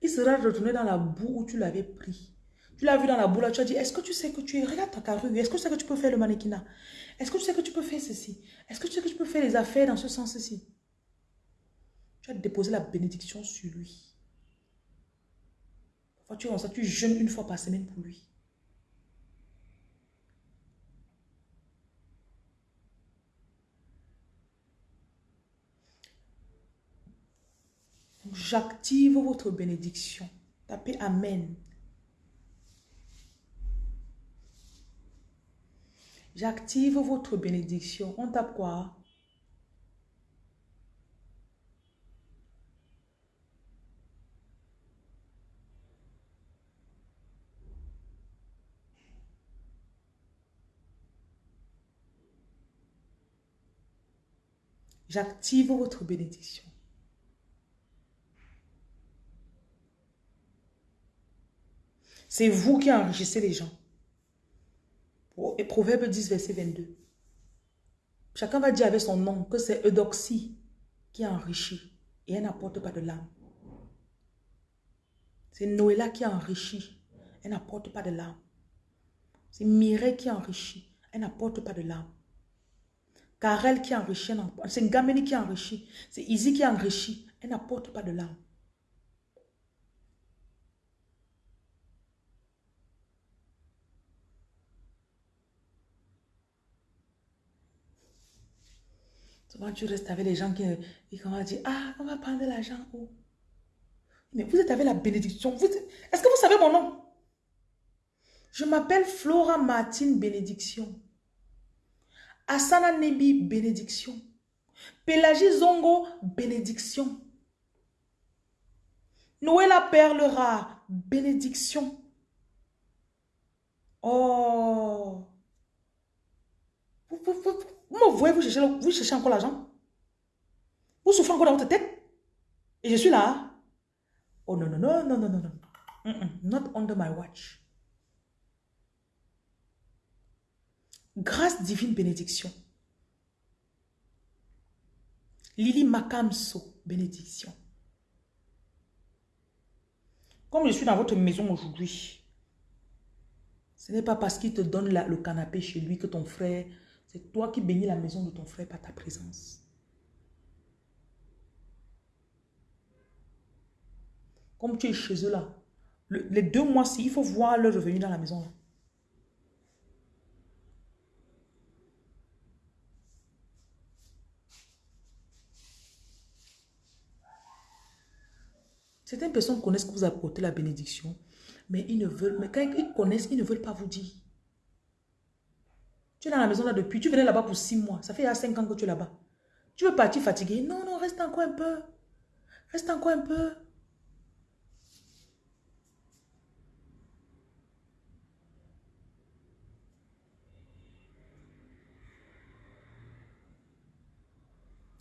Il sera retourné dans la boue où tu l'avais pris. Tu l'as vu dans la boule, tu as dit, est-ce que tu sais que tu es... Regarde ta carrure, est-ce que tu sais que tu peux faire le mannequinat? Est-ce que tu sais que tu peux faire ceci? Est-ce que tu sais que tu peux faire les affaires dans ce sens-ci? Tu as déposé la bénédiction sur lui. Parfois, tu, ça, tu jeûnes une fois par semaine pour lui. J'active votre bénédiction. Tapez Amen. J'active votre bénédiction. On tape quoi? J'active votre bénédiction. C'est vous qui enrichissez les gens. Et Proverbe 10, verset 22. Chacun va dire avec son nom que c'est Eudoxie qui a enrichi et elle n'apporte pas de l'âme. C'est Noéla qui a enrichi, elle n'apporte pas de l'âme. C'est Mireille qui a enrichi, elle n'apporte pas de l'âme. Karel qui a enrichi, c'est Gameni qui a enrichi, c'est Izzy qui a enrichi, elle n'apporte pas de l'âme. Souvent, tu restes avec les gens qui, qui dire, ah, on va prendre l'argent Mais vous êtes avec la bénédiction. Est-ce que vous savez mon nom? Je m'appelle Flora Martine Bénédiction. Asana Nebi Bénédiction. Pélagie Zongo Bénédiction. Noëlla Perlera Bénédiction. Oh. Vous, vous, vous, vous me voyez, vous cherchez, vous cherchez encore l'argent. Vous souffrez encore dans votre tête. Et je suis là. Oh non, non, non, non, non, non, non. Not under my watch. Grâce divine bénédiction. Lily Makamso, bénédiction. Comme je suis dans votre maison aujourd'hui, ce n'est pas parce qu'il te donne le canapé chez lui que ton frère c'est toi qui bénis la maison de ton frère par ta présence. Comme tu es chez eux là, les deux mois-ci, il faut voir leur revenu dans la maison là. Certaines personnes connaissent que vous apportez la bénédiction, mais ils ne veulent, mais quand ils connaissent, ils ne veulent pas vous dire. Tu es dans la maison là depuis, tu venais là-bas pour six mois. Ça fait il y a cinq ans que tu es là-bas. Tu veux partir fatigué? Non, non, reste encore un peu. Reste encore un peu.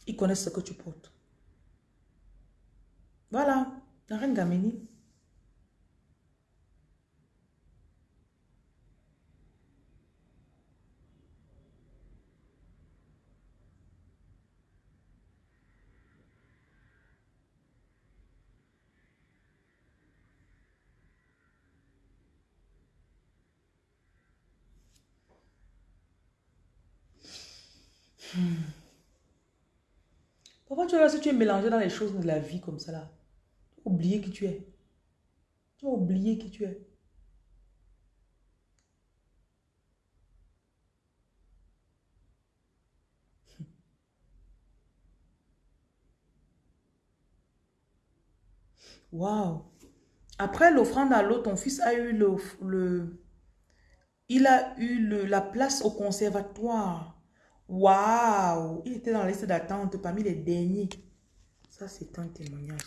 Ils connaissent ce que tu portes. Voilà, la Pourquoi tu vois si tu es mélangé dans les choses de la vie comme ça là, tu vas oublier qui tu es. Tu vas oublier qui tu es. Waouh. Après l'offrande à l'eau, ton fils a eu le, le il a eu la place au conservatoire. Waouh! Il était dans la liste d'attente parmi les derniers. Ça, c'est un témoignage.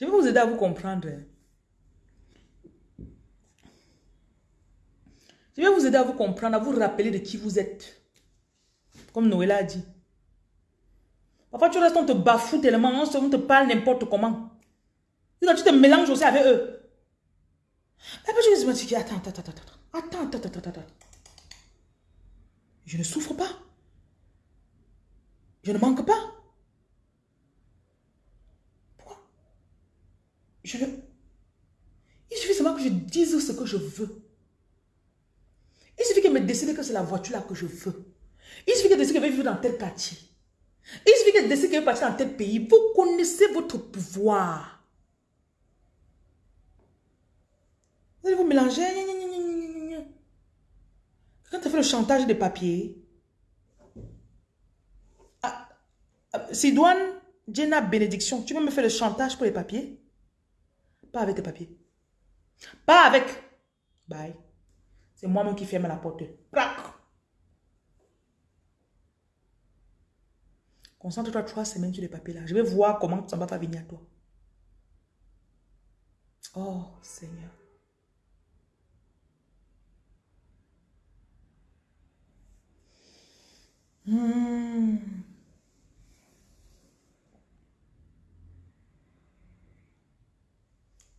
Je vais vous aider à vous comprendre. Je vais vous aider à vous comprendre, à vous rappeler de qui vous êtes. Comme Noël a dit. Parfois, tu restes, on te bafoue tellement, on, te parle n'importe comment. Et donc, tu te mélanges aussi avec eux. Après, je me dis, attends, attends, attends, attends, attends, attends, attends, Je ne souffre pas. Je ne manque pas. Il suffit seulement que je dise ce que je veux. Il suffit qu'elle me décide que c'est la voiture là que je veux. Il suffit qu'elle décide qu'elle veut vivre dans tel quartier. Il suffit qu'elle décide qu'elle veut partir dans tel pays. Vous connaissez votre pouvoir. Vous allez vous mélanger. Quand tu fait le chantage des papiers, ah, ah, Sidoine, Jenna, bénédiction, tu veux me faire le chantage pour les papiers? Pas avec tes papiers. Pas avec. Bye. C'est moi-même qui ferme la porte. Concentre-toi trois semaines sur les papiers là. Je vais voir comment ça va venir à toi. Oh Seigneur. Hmm.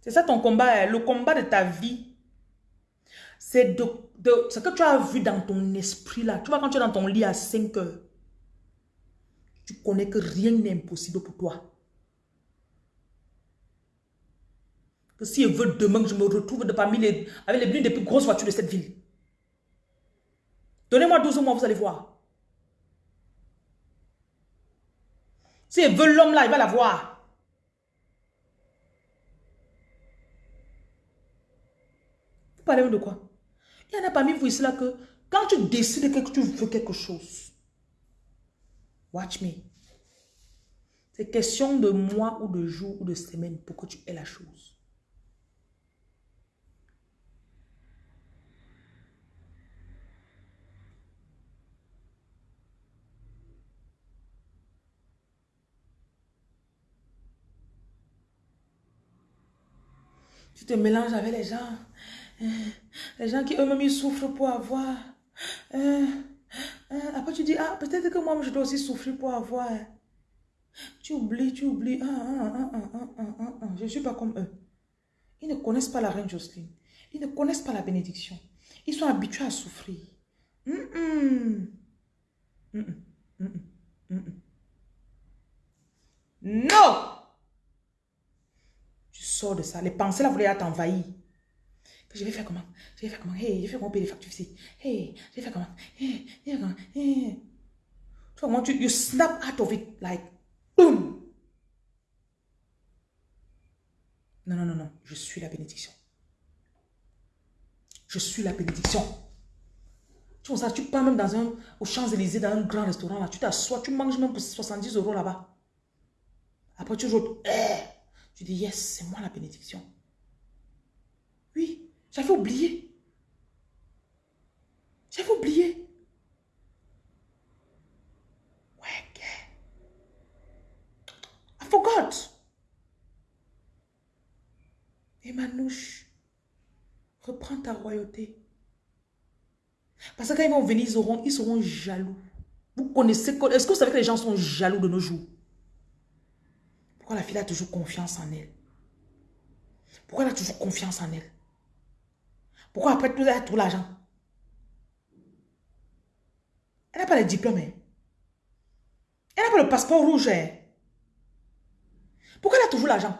C'est ça ton combat, hein. le combat de ta vie c'est de, ce que tu as vu dans ton esprit là. Tu vois, quand tu es dans ton lit à 5 heures, tu connais que rien n'est impossible pour toi. Que si je veux demain que je me retrouve de parmi les, avec les, des plus grosses voitures de cette ville. Donnez-moi 12 mois, vous allez voir. Si elle veut l'homme là, il va l'avoir. Vous de quoi? Il y en a parmi vous ici là que quand tu décides que tu veux quelque chose, watch me. C'est question de mois ou de jours ou de semaines pour que tu aies la chose. Tu te mélanges avec les gens. Les gens qui eux-mêmes ils souffrent pour avoir. Euh, euh, après tu dis, ah, peut-être que moi je dois aussi souffrir pour avoir. Tu oublies, tu oublies. Ah, ah, ah, je ne suis pas comme eux. Ils ne connaissent pas la reine Jocelyne. Ils ne connaissent pas la bénédiction. Ils sont habitués à souffrir. Non! Tu sors de ça. Les pensées là voulaient t'envahir. Je vais faire comment? Je vais faire comment? Hey, je vais faire comment les factures ici Hey, je vais faire comment? Hey, je comment? Hey. Tu vois tu you snap out of it like boom. Non, non, non, non. Je suis la bénédiction. Je suis la bénédiction. Tu vois ça, tu pars même dans un, aux Champs-Élysées, dans un grand restaurant, là, tu t'assois, tu manges même pour 70 euros là-bas. Après, tu joues, eh. tu dis, yes, c'est moi la bénédiction. Oui, j'avais oublié. J'avais oublié. Ouais, I forgot. Et Manouche, reprends ta royauté. Parce que quand ils vont venir, ils, auront, ils seront jaloux. Vous connaissez, est-ce que vous savez que les gens sont jaloux de nos jours? Pourquoi la fille a toujours confiance en elle? Pourquoi elle a toujours confiance en elle? Pourquoi après tout, elle a tout l'argent? Elle n'a pas le diplôme. Hein. Elle n'a pas le passeport rouge. Hein. Pourquoi elle a toujours l'argent?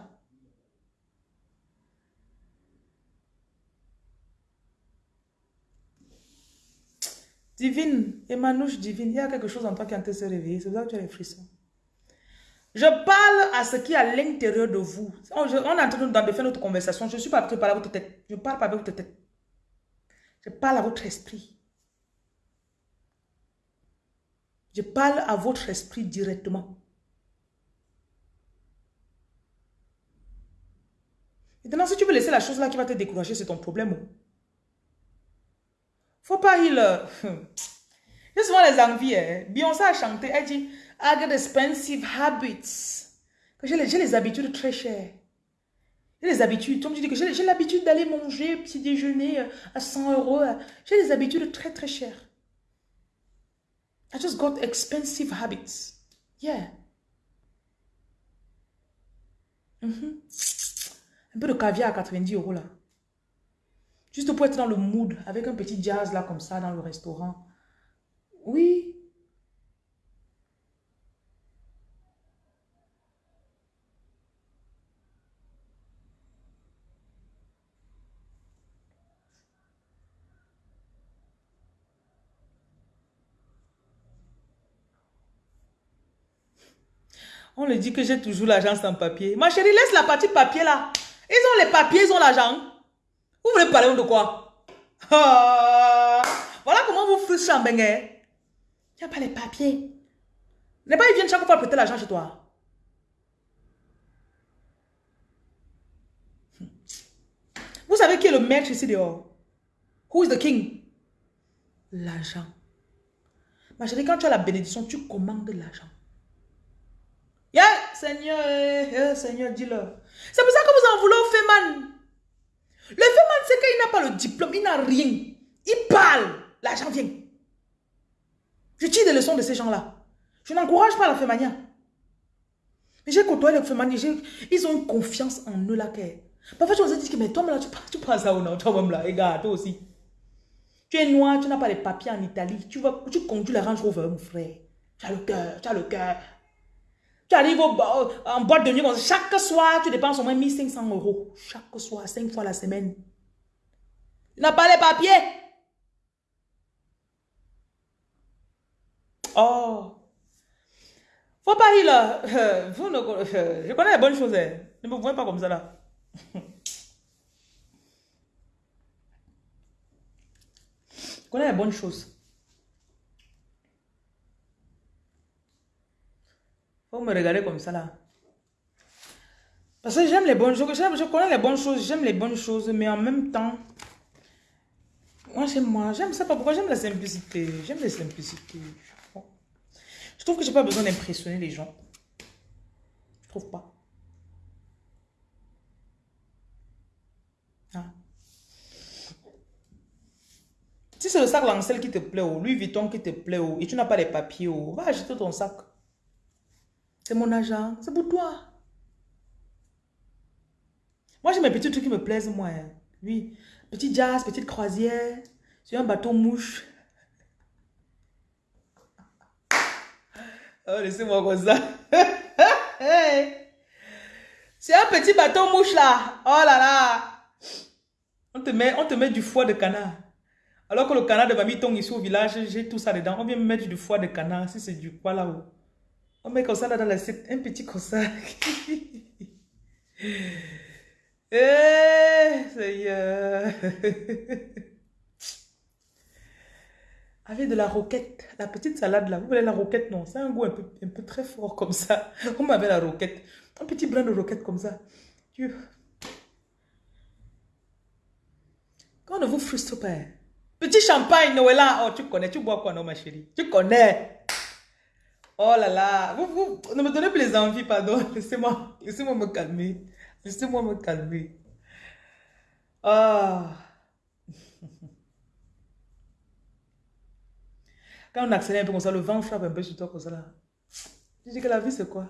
Divine, Emmanuel divine, il y a quelque chose en toi qui est en train de se réveiller. C'est là que tu as les frissons. Je parle à ce qui est à l'intérieur de vous. On, est en train de faire notre conversation. Je ne suis pas parler à votre tête. Je parle pas avec votre tête. Je parle à votre esprit. Je parle à votre esprit directement. Maintenant, si tu veux laisser la chose là qui va te décourager, c'est ton problème. Faut pas il... J'ai souvent les envies. Hein. Beyoncé a chanté, elle dit, I get expensive habits. J'ai les, les habitudes très chères. J'ai les habitudes. Je dis que j'ai l'habitude d'aller manger petit déjeuner euh, à 100 euros. Euh, j'ai des habitudes très très chères. I just got expensive habits. Yeah. Mm-hmm. Un peu de caviar à 90 euros là. Juste pour être dans le mood, avec un petit jazz là comme ça dans le restaurant. Oui. On le dit que j'ai toujours l'argent sans papier. Ma chérie, laisse la partie papier là. Ils ont les papiers, ils ont l'argent. Vous voulez parler de quoi? Ah, Voilà comment vous frustrez en bengue. Il n'y a pas les papiers. N'est pas ils viennent chaque fois prêter l'argent chez toi. Vous savez qui est le maître ici dehors? Who is the king? L'argent. Ma chérie, quand tu as la bénédiction, tu commandes l'argent. Seigneur, eh, eh, Seigneur, dis-le. C'est pour ça que vous en voulez au Feman. Le Feman, c'est qu'il n'a pas le diplôme, il n'a rien. Il parle, l'argent vient. Je tire des leçons de ces gens-là. Je n'encourage pas la Femania. Mais j'ai côtoyé les Femania, ils ont confiance en eux là. Parfois, tu me dis que mais toi, là, tu, tu penses ça ou non Toi-même là, regarde, toi aussi. Tu es noir, tu n'as pas les papiers en Italie. Tu, vas, tu conduis la Range Rover, mon frère. Tu as le cœur, tu as le cœur. Tu arrives en boîte de nuit, chaque soir, tu dépenses au moins 1500 euros. Chaque soir, 5 fois la semaine. Tu n'as pas les papiers. Oh. Faut pas rire là. Vous ne, je connais les bonnes choses. Hein. Ne me voyez pas comme ça là. Je connais les bonnes choses. Faut me regarder comme ça là. Parce que j'aime les bonnes choses. Je connais les bonnes choses. J'aime les bonnes choses. Mais en même temps. Moi, j'aime moi. J'aime ça pas pourquoi. J'aime la simplicité. J'aime la simplicité. Je trouve que j'ai pas besoin d'impressionner les gens. Je trouve pas. Ah. Si c'est le sac Lancel qui te plaît, ou Louis Vuitton qui te plaît, ou, et tu n'as pas les papiers, ou, va acheter ton sac. C'est mon argent. C'est pour toi. Moi, j'ai mes petits trucs qui me plaisent, moi. Hein. Oui. Petit jazz, petite croisière. Sur un bateau mouche. Oh, laissez-moi comme ça. C'est un petit bateau mouche là. Oh là là. On te met, on te met du foie de canard. Alors que le canard de mamie tombe ici au village, j'ai tout ça dedans. On vient me mettre du foie de canard. Si c'est du quoi là-haut. On met comme ça là dans l'assiette, un petit comme ça. eh, Seigneur. Avec de la roquette, la petite salade là. Vous voulez la roquette Non, c'est un goût un peu, un peu très fort comme ça. On m'avait la roquette. Un petit brin de roquette comme ça. Dieu. Quand ne vous frustre pas. Petit champagne, Noëlla. Oh, tu connais, tu bois quoi, non, ma chérie? Tu connais. Oh là là, vous, vous ne me donnez plus les envies, pardon. Laissez-moi laissez me calmer. Laissez-moi me calmer. Ah. Quand on accélère un peu comme ça, le vent frappe un peu sur toi comme ça là. Je dis que la vie c'est quoi?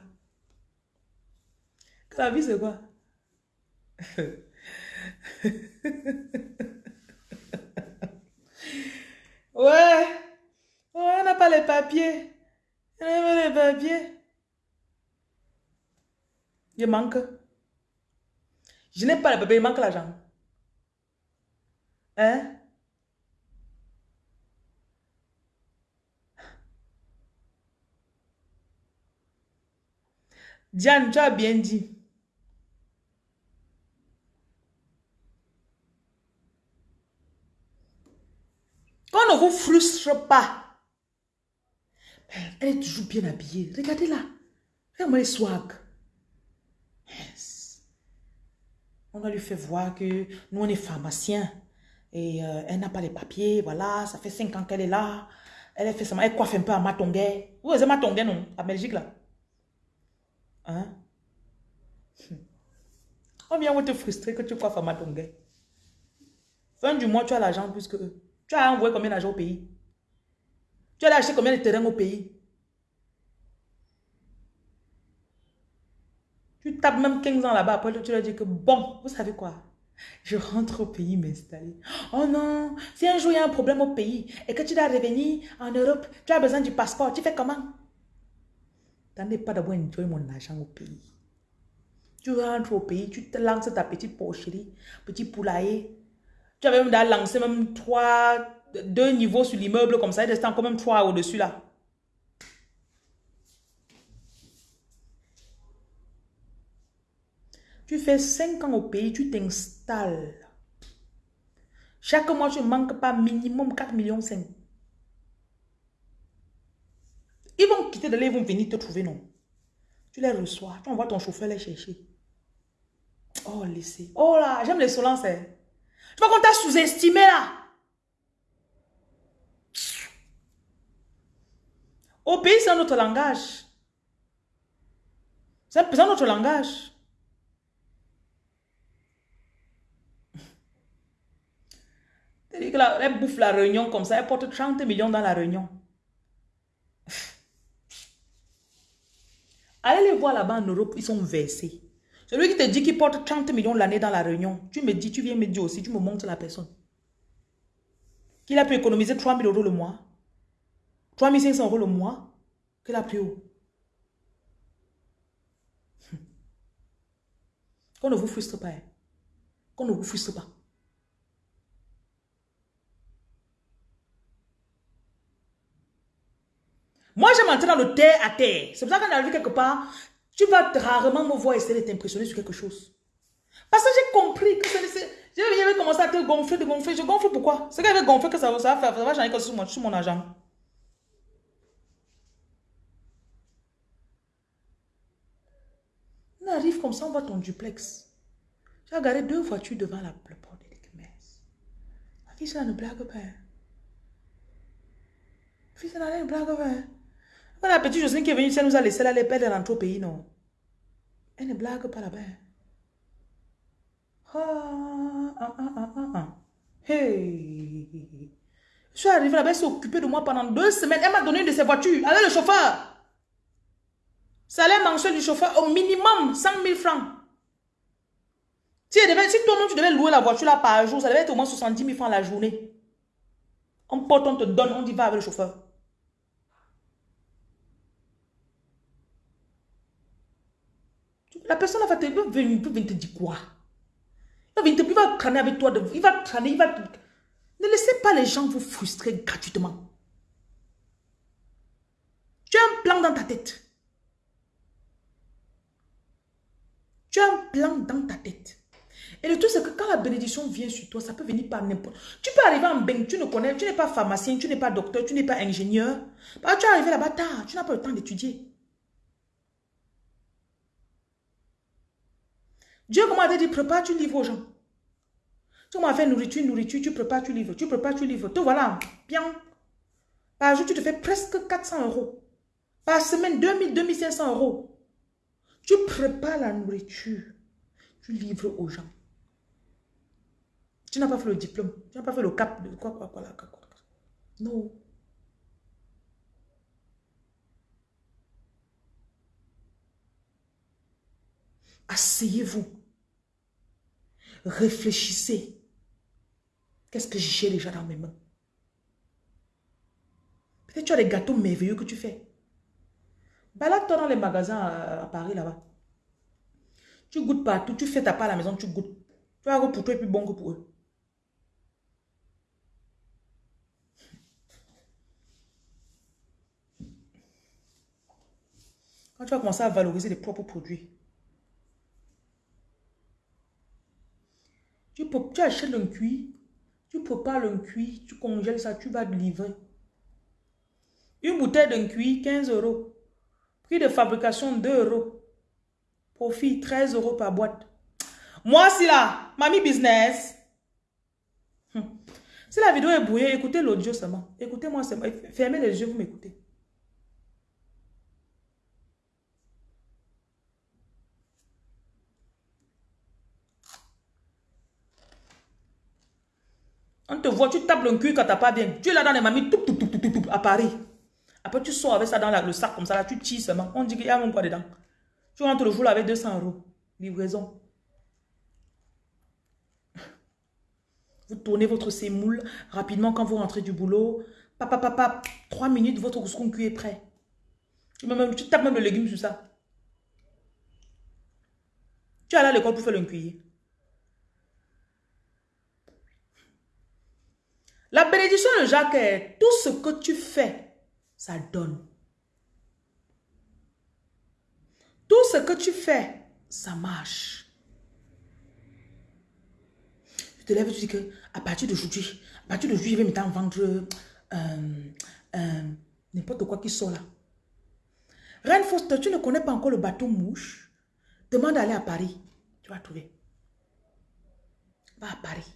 Que la vie c'est quoi? Ouais. Ouais, on n'a pas les papiers. Il manque. Je n'ai pas les papiers, il manque l'argent. Hein? Diane, tu as bien dit. Qu'on ne vous frustre pas. Elle est toujours bien habillée. Regardez-la. Regardez-moi les swag. On a lui fait voir que nous, on est pharmacien. Et euh, elle n'a pas les papiers. Voilà, ça fait cinq ans qu'elle est là. Elle fait ça. Elle coiffe un peu à Matonguet. Vous ma Matonguet, non? À Belgique, là. Hein? On vient vous te frustrer que tu crois Fama gars. Fin du mois, tu as l'argent plus que eux. Tu as envoyé combien d'argent au pays? Tu as acheté combien de terrains au pays? Tu tapes même 15 ans là-bas, après tu leur dis que bon, vous savez quoi? Je rentre au pays m'installer. Oh non, si un jour il y a un problème au pays et que tu dois revenir en Europe, tu as besoin du passeport, tu fais comment? Tu n'es pas d'abord enjoy mon argent au pays. Tu rentres au pays, tu te lances ta petite porcherie, petit poulailler. Tu as même lancé même trois, deux niveaux sur l'immeuble comme ça, il reste encore même trois au-dessus là. Tu fais 5 ans au pays, tu t'installes. Chaque mois, tu ne manques pas minimum 4 millions 5. Ils vont quitter de là, ils vont venir te trouver, non. Tu les reçois, tu envoies ton chauffeur les chercher. Oh, laissez. Oh là, j'aime l'insolence. Hein. Tu vois qu'on t'a sous-estimé là. Au pays, c'est un autre langage. C'est un autre langage. C'est-à-dire bouffe la réunion comme ça, elle porte 30 millions dans la réunion. Allez les voir là-bas en Europe, ils sont versés. Celui qui te dit qu'il porte 30 millions l'année dans la réunion, tu me dis, tu viens me dire aussi, tu me montres la personne. Qu'il a pu économiser 3 000 euros le mois. 3 500 euros le mois. Qu'il a pu haut. Qu'on ne vous frustre pas. Hein. Qu'on ne vous frustre pas. Moi, j'aime entrer dans le terre à terre. C'est pour ça qu'on arrive quelque part, tu vas rarement me voir essayer de t'impressionner sur quelque chose. Parce que j'ai compris que j'avais commencé à te gonfler, de gonfler. Je gonfle pourquoi? C'est qu'avec gonfler que ça, ça va faire, ça va changer quelque chose sur mon, argent. Arrive comme ça, on voit ton duplex. J'ai regardé deux voitures devant la, porte de l'église. Qui ça ne blague pas Fils, ça ne blague pas la petite Jocelyne qui est venue elle nous a laissé là, elle est rentrer au pays, non? Elle ne blague pas là-bas. Ah, ah, ah, ah, ah, ah. Hey. Je suis arrivée là-bas, elle s'est occupée de moi pendant deux semaines. Elle m'a donné de ses voitures. Allez, le chauffeur. Salaire mensuel du chauffeur, au minimum 100 000 francs. Si, toi-même tu devais louer la voiture là par jour, ça devait être au moins 70 000 francs la journée. On porte, on te donne, on dit va avec le chauffeur. La personne va te, venir, te dire quoi? Il va venir il va crâner avec toi, il va crâner, il va... Ne laissez pas les gens vous frustrer gratuitement. Tu as un plan dans ta tête. Tu as un plan dans ta tête. Et le truc, c'est que quand la bénédiction vient sur toi, ça peut venir par n'importe... Tu peux arriver en bain, tu ne connais, tu n'es pas pharmacien, tu n'es pas docteur, tu n'es pas ingénieur. Bah, tu es arrivé là-bas tard, tu n'as pas le temps d'étudier. Dieu, te dit, prépare, tu livres aux gens. Tu m'as fait nourriture, nourriture, tu prépares, tu livres, tu prépares, tu livres. Tout voilà, bien. Par jour, tu te fais presque 400 euros. Par semaine, 2000, 2500 euros. Tu prépares la nourriture, tu livres aux gens. Tu n'as pas fait le diplôme, tu n'as pas fait le cap de quoi, quoi, quoi. Non. Asseyez-vous. Réfléchissez. Qu'est-ce que j'ai déjà dans mes mains? Peut-être tu as des gâteaux merveilleux que tu fais. Balade-toi dans les magasins à, Paris là-bas. Tu goûtes partout, tu fais ta part à la maison, tu goûtes. Tu vas pour toi et plus bon que pour eux. Quand tu vas commencer à valoriser les propres produits, Tu, achètes un cuit, tu prépares un cuit, tu congèles ça, tu vas livrer. Une bouteille d'un cuit, 15 euros. De fabrication 2 euros. Profit 13 euros par boîte. Moi, si là, mamie business. Hum. Si la vidéo est brouillée, écoutez l'audio seulement. Écoutez-moi seulement. Fermez les yeux, vous m'écoutez. On te voit, tu tapes le cul quand t'as pas bien. Tu es là dans les mamies, tout, tout, tout, tout, tout, à Paris. Après, tu sors avec ça dans le sac comme ça, là, tu tires seulement. On dit qu'il y a même quoi dedans. Tu rentres le jour avec 200 euros. Livraison. Vous tournez votre sémoule rapidement quand vous rentrez du boulot. Papa, papa, trois minutes, votre couscous cuit est prêt. Tu, tapes même le légume sur ça. Tu es allé à l'école pour faire le cuillé. La bénédiction de Jacques est tout ce que tu fais, ça donne. Tout ce que tu fais, ça marche. Tu te lèves et tu dis que à partir d'aujourd'hui, à partir d'aujourd'hui, je vais me vendre euh, euh, n'importe quoi qui sort là. Reine Foster, tu ne connais pas encore le bateau mouche? Demande d'aller à Paris. Tu vas trouver. Va à Paris.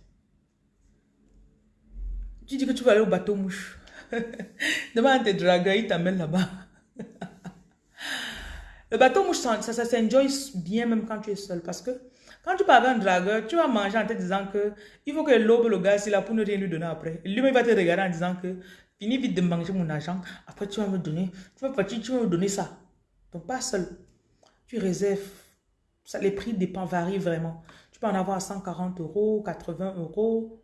Tu dis que tu vas aller au bateau mouche. Demande à tes dragueurs, ils t'amènent là-bas. Le bateau mouche, ça, ça, s'enjoy bien même quand tu es seul. Parce que quand tu parles un dragueur, tu vas manger en te disant que il faut que l'aube le gars, c'est là pour ne rien lui donner après. Lui, il va te regarder en disant que finis vite de manger mon argent. Après, tu vas me donner, tu vas partir, tu vas me donner ça. Donc, pas seul. Tu réserves. Ça, les prix dépendent, varient vraiment. Tu peux en avoir 140 euros, 80 euros.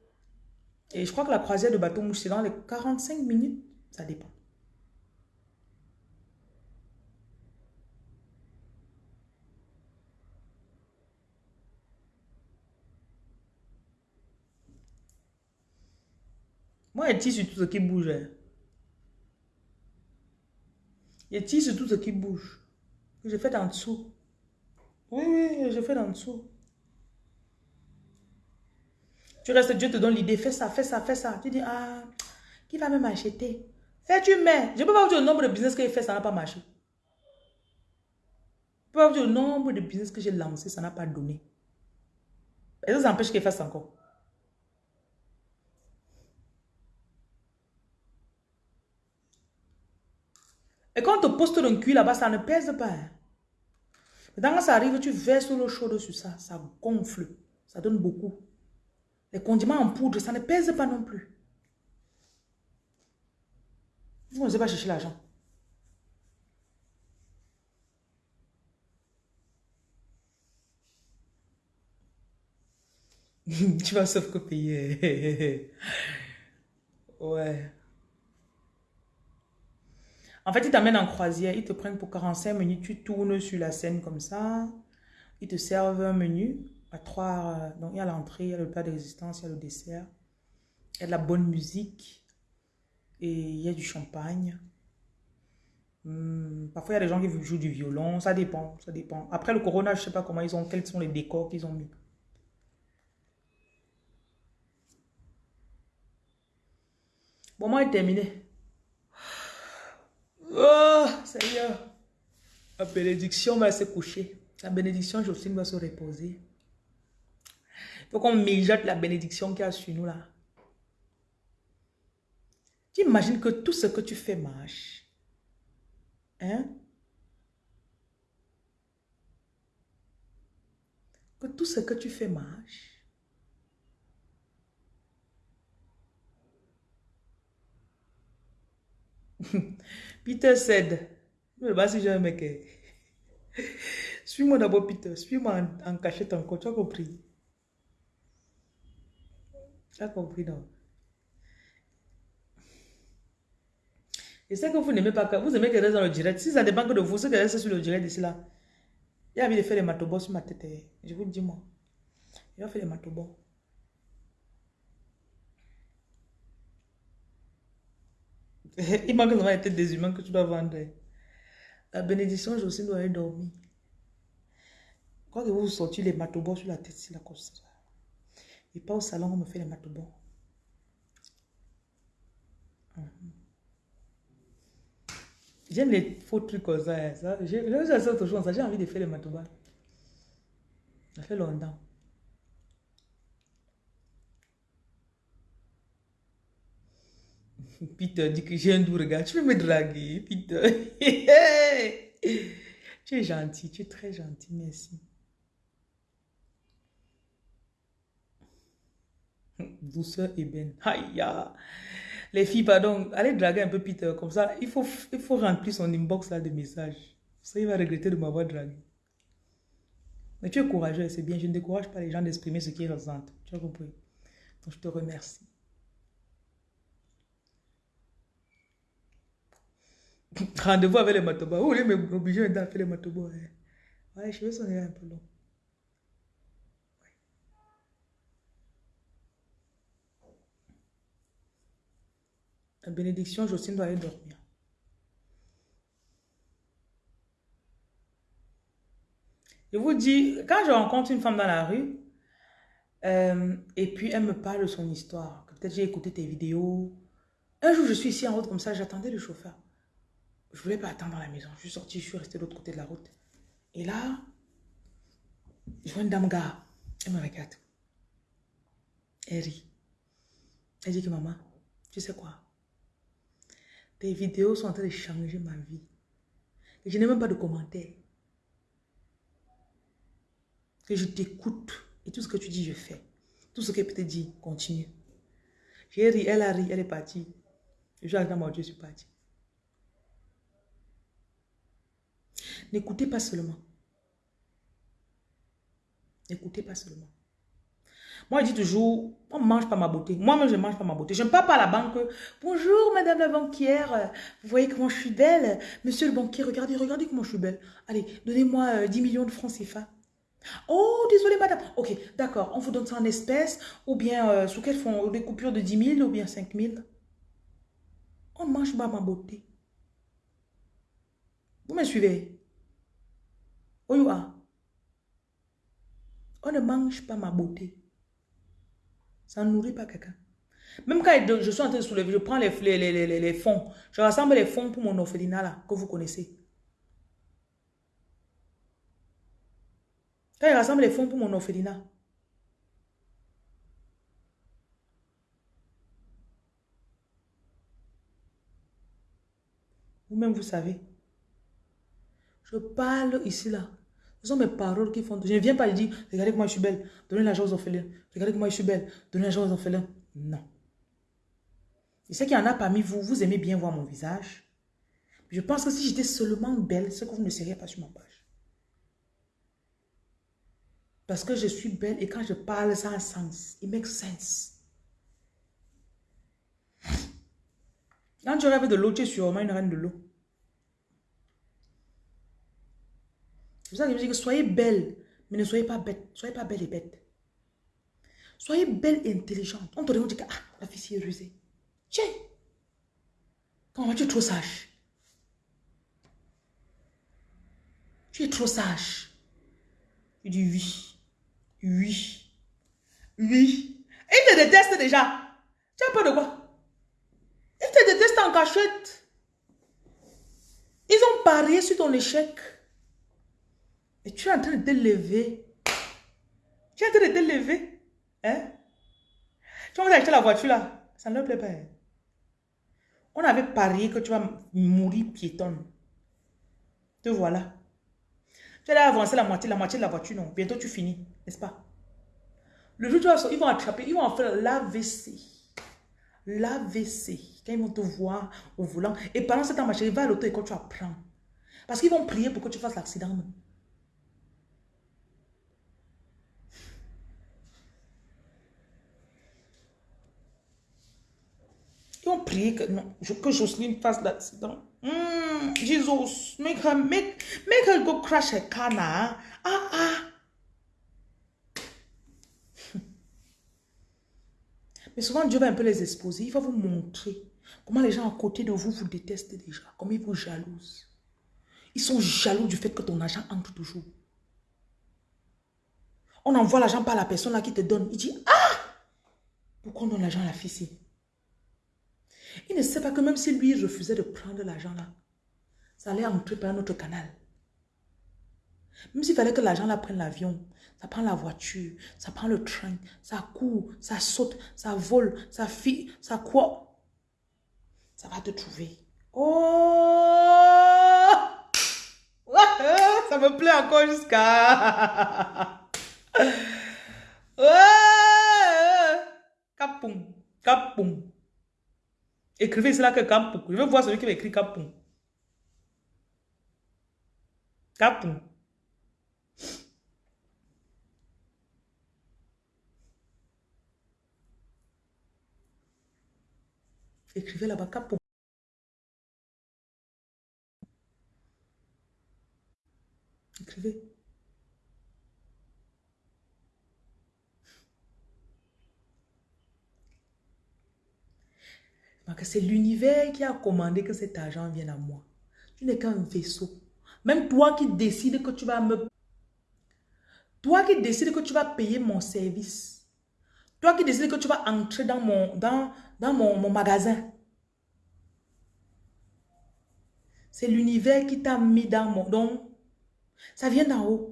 Et je crois que la croisière de bateau mouche, c'est dans les 45 minutes. Ça dépend. Moi, je tire sur tout ce qui bouge. Hein. Je tire sur tout ce qui bouge. Je fais en dessous. Oui, oui, je fais en dessous. Tu restes, Dieu te donne l'idée, fais ça, fais ça, fais ça. Tu dis, ah, qui va même acheter Fais, tu mets. Je peux pas vous dire le nombre de business que j'ai fait, ça n'a pas marché. Je peux pas vous dire le nombre de business que j'ai lancé, ça n'a pas donné. Et ça, ça empêche qu'il fasse encore. Et quand on te poste un cuit là-bas, ça ne pèse pas. Hein. quand ça arrive, tu verses l'eau chaude sur ça, ça gonfle, ça donne beaucoup. Les condiments en poudre, ça ne pèse pas non plus. Vous n'osez pas chercher l'argent. tu vas sauf que payer. ouais. En fait, ils t'amènent en croisière, ils te prennent pour 45 minutes, tu tournes sur la scène comme ça, ils te servent un menu à trois, euh, donc il y a l'entrée, il y a le plat de résistance, il y a le dessert, il y a de la bonne musique et il y a du champagne. Hmm, parfois, il y a des gens qui jouent du violon, ça dépend, ça dépend. Après le corona, je ne sais pas comment ils ont, quels sont les décors qu'ils ont mis. Bon, moi, est terminé. Oh, Seigneur. La bénédiction va se coucher. La bénédiction, Jocelyne va se reposer. Faut qu'on mijote la bénédiction qu'il y a sur nous là. Tu imagines que tout ce que tu fais marche. Hein? Que tout ce que tu fais marche. Peter said, je ne sais pas si j'ai un mec. Suis-moi d'abord, Peter. Suis-moi en, cachette encore. Tu as compris? Tu as compris, non? Et c'est que vous n'aimez pas, vous aimez qu'elle reste dans le direct. Si ça dépend que de vous, ce qu'elle reste sur le direct d'ici là, il a envie de faire les matobos sur ma tête. Eh. Je vous le dis, moi. Il va faire les matobos. Il manque vraiment la tête des humains que tu dois vendre. La bénédiction, je aussi dois dormir. Quand vous sortez les matobos sur la tête, c'est la cause. Et pas au salon, on me fait les matobos. Mhm. J'aime les faux trucs comme ça. Hein, ça. J'ai envie de faire les matobos. Ça fait longtemps. Peter dit que j'ai un doux regard. Tu veux me draguer, Peter? tu es gentil, tu es très gentil, merci. Douceur ébène. Aïe, ya. Les filles, pardon, allez draguer un peu Peter, comme ça, il faut, il faut remplir son inbox là de messages. Ça, il va regretter de m'avoir dragué. Mais tu es courageux, c'est bien. Je ne décourage pas les gens d'exprimer ce qu'ils ressentent. Tu as compris? Donc, je te remercie. Rendez-vous avec les matobas. Vous voulez m'obliger à faire les matobas? Hein? Ouais, les cheveux sont un peu longs. La bénédiction, Jocelyne doit aller dormir. Je vous dis, quand je rencontre une femme dans la rue, euh, et puis elle me parle de son histoire, peut-être j'ai écouté tes vidéos. Un jour, je suis ici en route comme ça, j'attendais le chauffeur. Je voulais pas attendre dans la maison. Je suis sortie, je suis restée de l'autre côté de la route. Et là, je vois une dame gare. Elle me regarde. Elle rit. Elle dit que maman, tu sais quoi? Tes vidéos sont en train de changer ma vie. Je n'ai même pas de commentaires. Que je t'écoute. Et tout ce que tu dis, je fais. Tout ce qu'elle te dire, continue. J'ai ri, elle a ri, elle est partie. Je dans mon Dieu, je suis partie. N'écoutez pas seulement. N'écoutez pas seulement. Moi, je dis toujours, on ne mange pas ma beauté. Moi-même, je ne mange pas ma beauté. Je ne parle pas à la banque. Bonjour, madame la banquière. Vous voyez comment je suis belle Monsieur le banquier, regardez, regardez comment je suis belle. Allez, donnez-moi 10 euh, millions de francs CFA. Oh, désolé, madame. Ok, d'accord. On vous donne ça en espèces ou bien euh, sous quel fond Des coupures de 10 000 ou bien 5 000 On ne mange pas ma beauté. Vous me suivez? On ne mange pas ma beauté. Ça ne nourrit pas quelqu'un. Même quand je suis en train de soulever, je prends les, les, les, les fonds. Je rassemble les fonds pour mon orphelinat là, que vous connaissez. Quand je rassemble les fonds pour mon orphelinat. Vous-même, vous savez. Je parle ici, là. Ce sont mes paroles qui font... Je ne viens pas dire, regardez comment je suis belle, donnez l'argent aux orphelins. Regardez comment je suis belle, donnez l'argent aux orphelins. Non. Je sais qu'il y en a parmi vous, vous aimez bien voir mon visage. Je pense que si j'étais seulement belle, c'est que vous ne seriez pas sur ma page. Parce que je suis belle et quand je parle, ça a un sens. It makes sense. Quand tu rêves de l'eau, tu es sûrement une reine de l'eau. C'est ça que je dis que soyez belle, mais ne soyez pas bête. Soyez pas belle et bête. Soyez belle et intelligente. On te dit que ah, la fille est rusée. Tiens, comment tu es trop sage? Tu es trop sage. Tu dis oui. Oui. Oui. Ils te détestent déjà. Tu as peur de quoi? Ils te détestent en cachette. Ils ont parié sur ton échec. Et tu es en train de te lever. Tu es en train de te lever. Hein? Tu vas acheter la voiture là. Ça ne leur plaît pas. Hein? On avait parié que tu vas mourir piétonne. Te voilà. Tu as avancer la moitié, la moitié de la voiture, non? Bientôt tu finis, n'est-ce pas? Le jour où tu vas ils vont attraper, ils vont faire l'AVC. L'AVC. Quand ils vont te voir au volant. Et pendant ce temps, ma chérie, va à l'auto et quand tu apprends. Parce qu'ils vont prier pour que tu fasses l'accident. Ont prié que, non, que Jocelyne fasse l'accident. Mm, Jesus, make her, make, make her go crash her car now. Ah, ah. Mais souvent, Dieu va un peu les exposer. Il va vous montrer comment les gens à côté de vous vous détestent déjà. Comment ils vous jalousent. Ils sont jaloux du fait que ton argent entre toujours. On envoie l'argent par la personne là qui te donne. Il dit, ah, pourquoi on donne l'argent à la fille il ne sait pas que même si lui refusait de prendre l'argent là, ça allait entrer par un autre canal. Même s'il fallait que l'argent là prenne l'avion, ça prend la voiture, ça prend le train, ça court, ça saute, ça vole, ça fit, ça quoi. Ça va te trouver. Oh! Ça me plaît encore jusqu'à... Capon. Capon. Écrivez cela que Capon. Je veux voir celui qui va écrire Capon. Capon. Écrivez là-bas Capon. Écrivez. C'est l'univers qui a commandé que cet argent vienne à moi. Tu n'es qu'un vaisseau. Même toi qui décides que tu vas me... Toi qui décides que tu vas payer mon service. Toi qui décides que tu vas entrer dans mon, dans, dans mon, mon magasin. C'est l'univers qui t'a mis dans mon... Donc, ça vient d'en haut.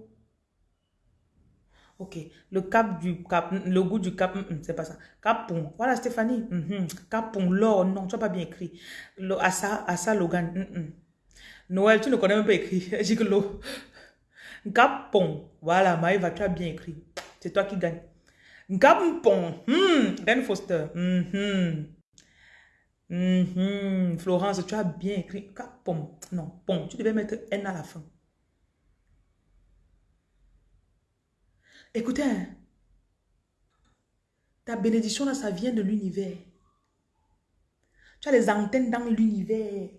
Ok, le cap du cap, le goût du cap, mm, mm, c'est pas ça. Capon, voilà Stéphanie. Mm Capon, l'or, non, tu n'as pas bien écrit. Le, Assa, Assa Logan. Noël, tu ne connais même pas écrit. J'ai que l'eau. Capon, voilà, Maëva, tu as bien écrit. C'est toi qui gagne. Capon, hmm, Ben Foster. Mm -hmm. Florence, tu as bien écrit. Capon, non, pont, tu devais mettre N à la fin. Écoutez, hein. ta bénédiction là, ça vient de l'univers. Tu as les antennes dans l'univers.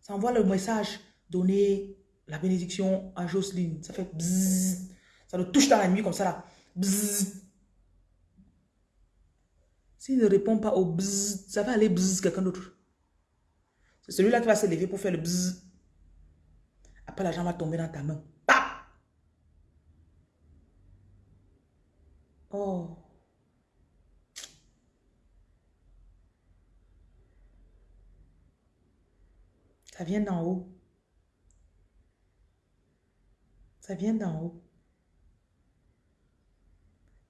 Ça envoie le message, donner la bénédiction à Jocelyne. Ça fait bzzz. Ça le touche dans la nuit comme ça là. Bzzz. S'il ne répond pas au bzzz, ça va aller bzzz quelqu'un d'autre. C'est celui-là qui va se lever pour faire le bzzz. Après, l'argent va tomber dans ta main. Oh. Ça vient d'en haut. Ça vient d'en haut.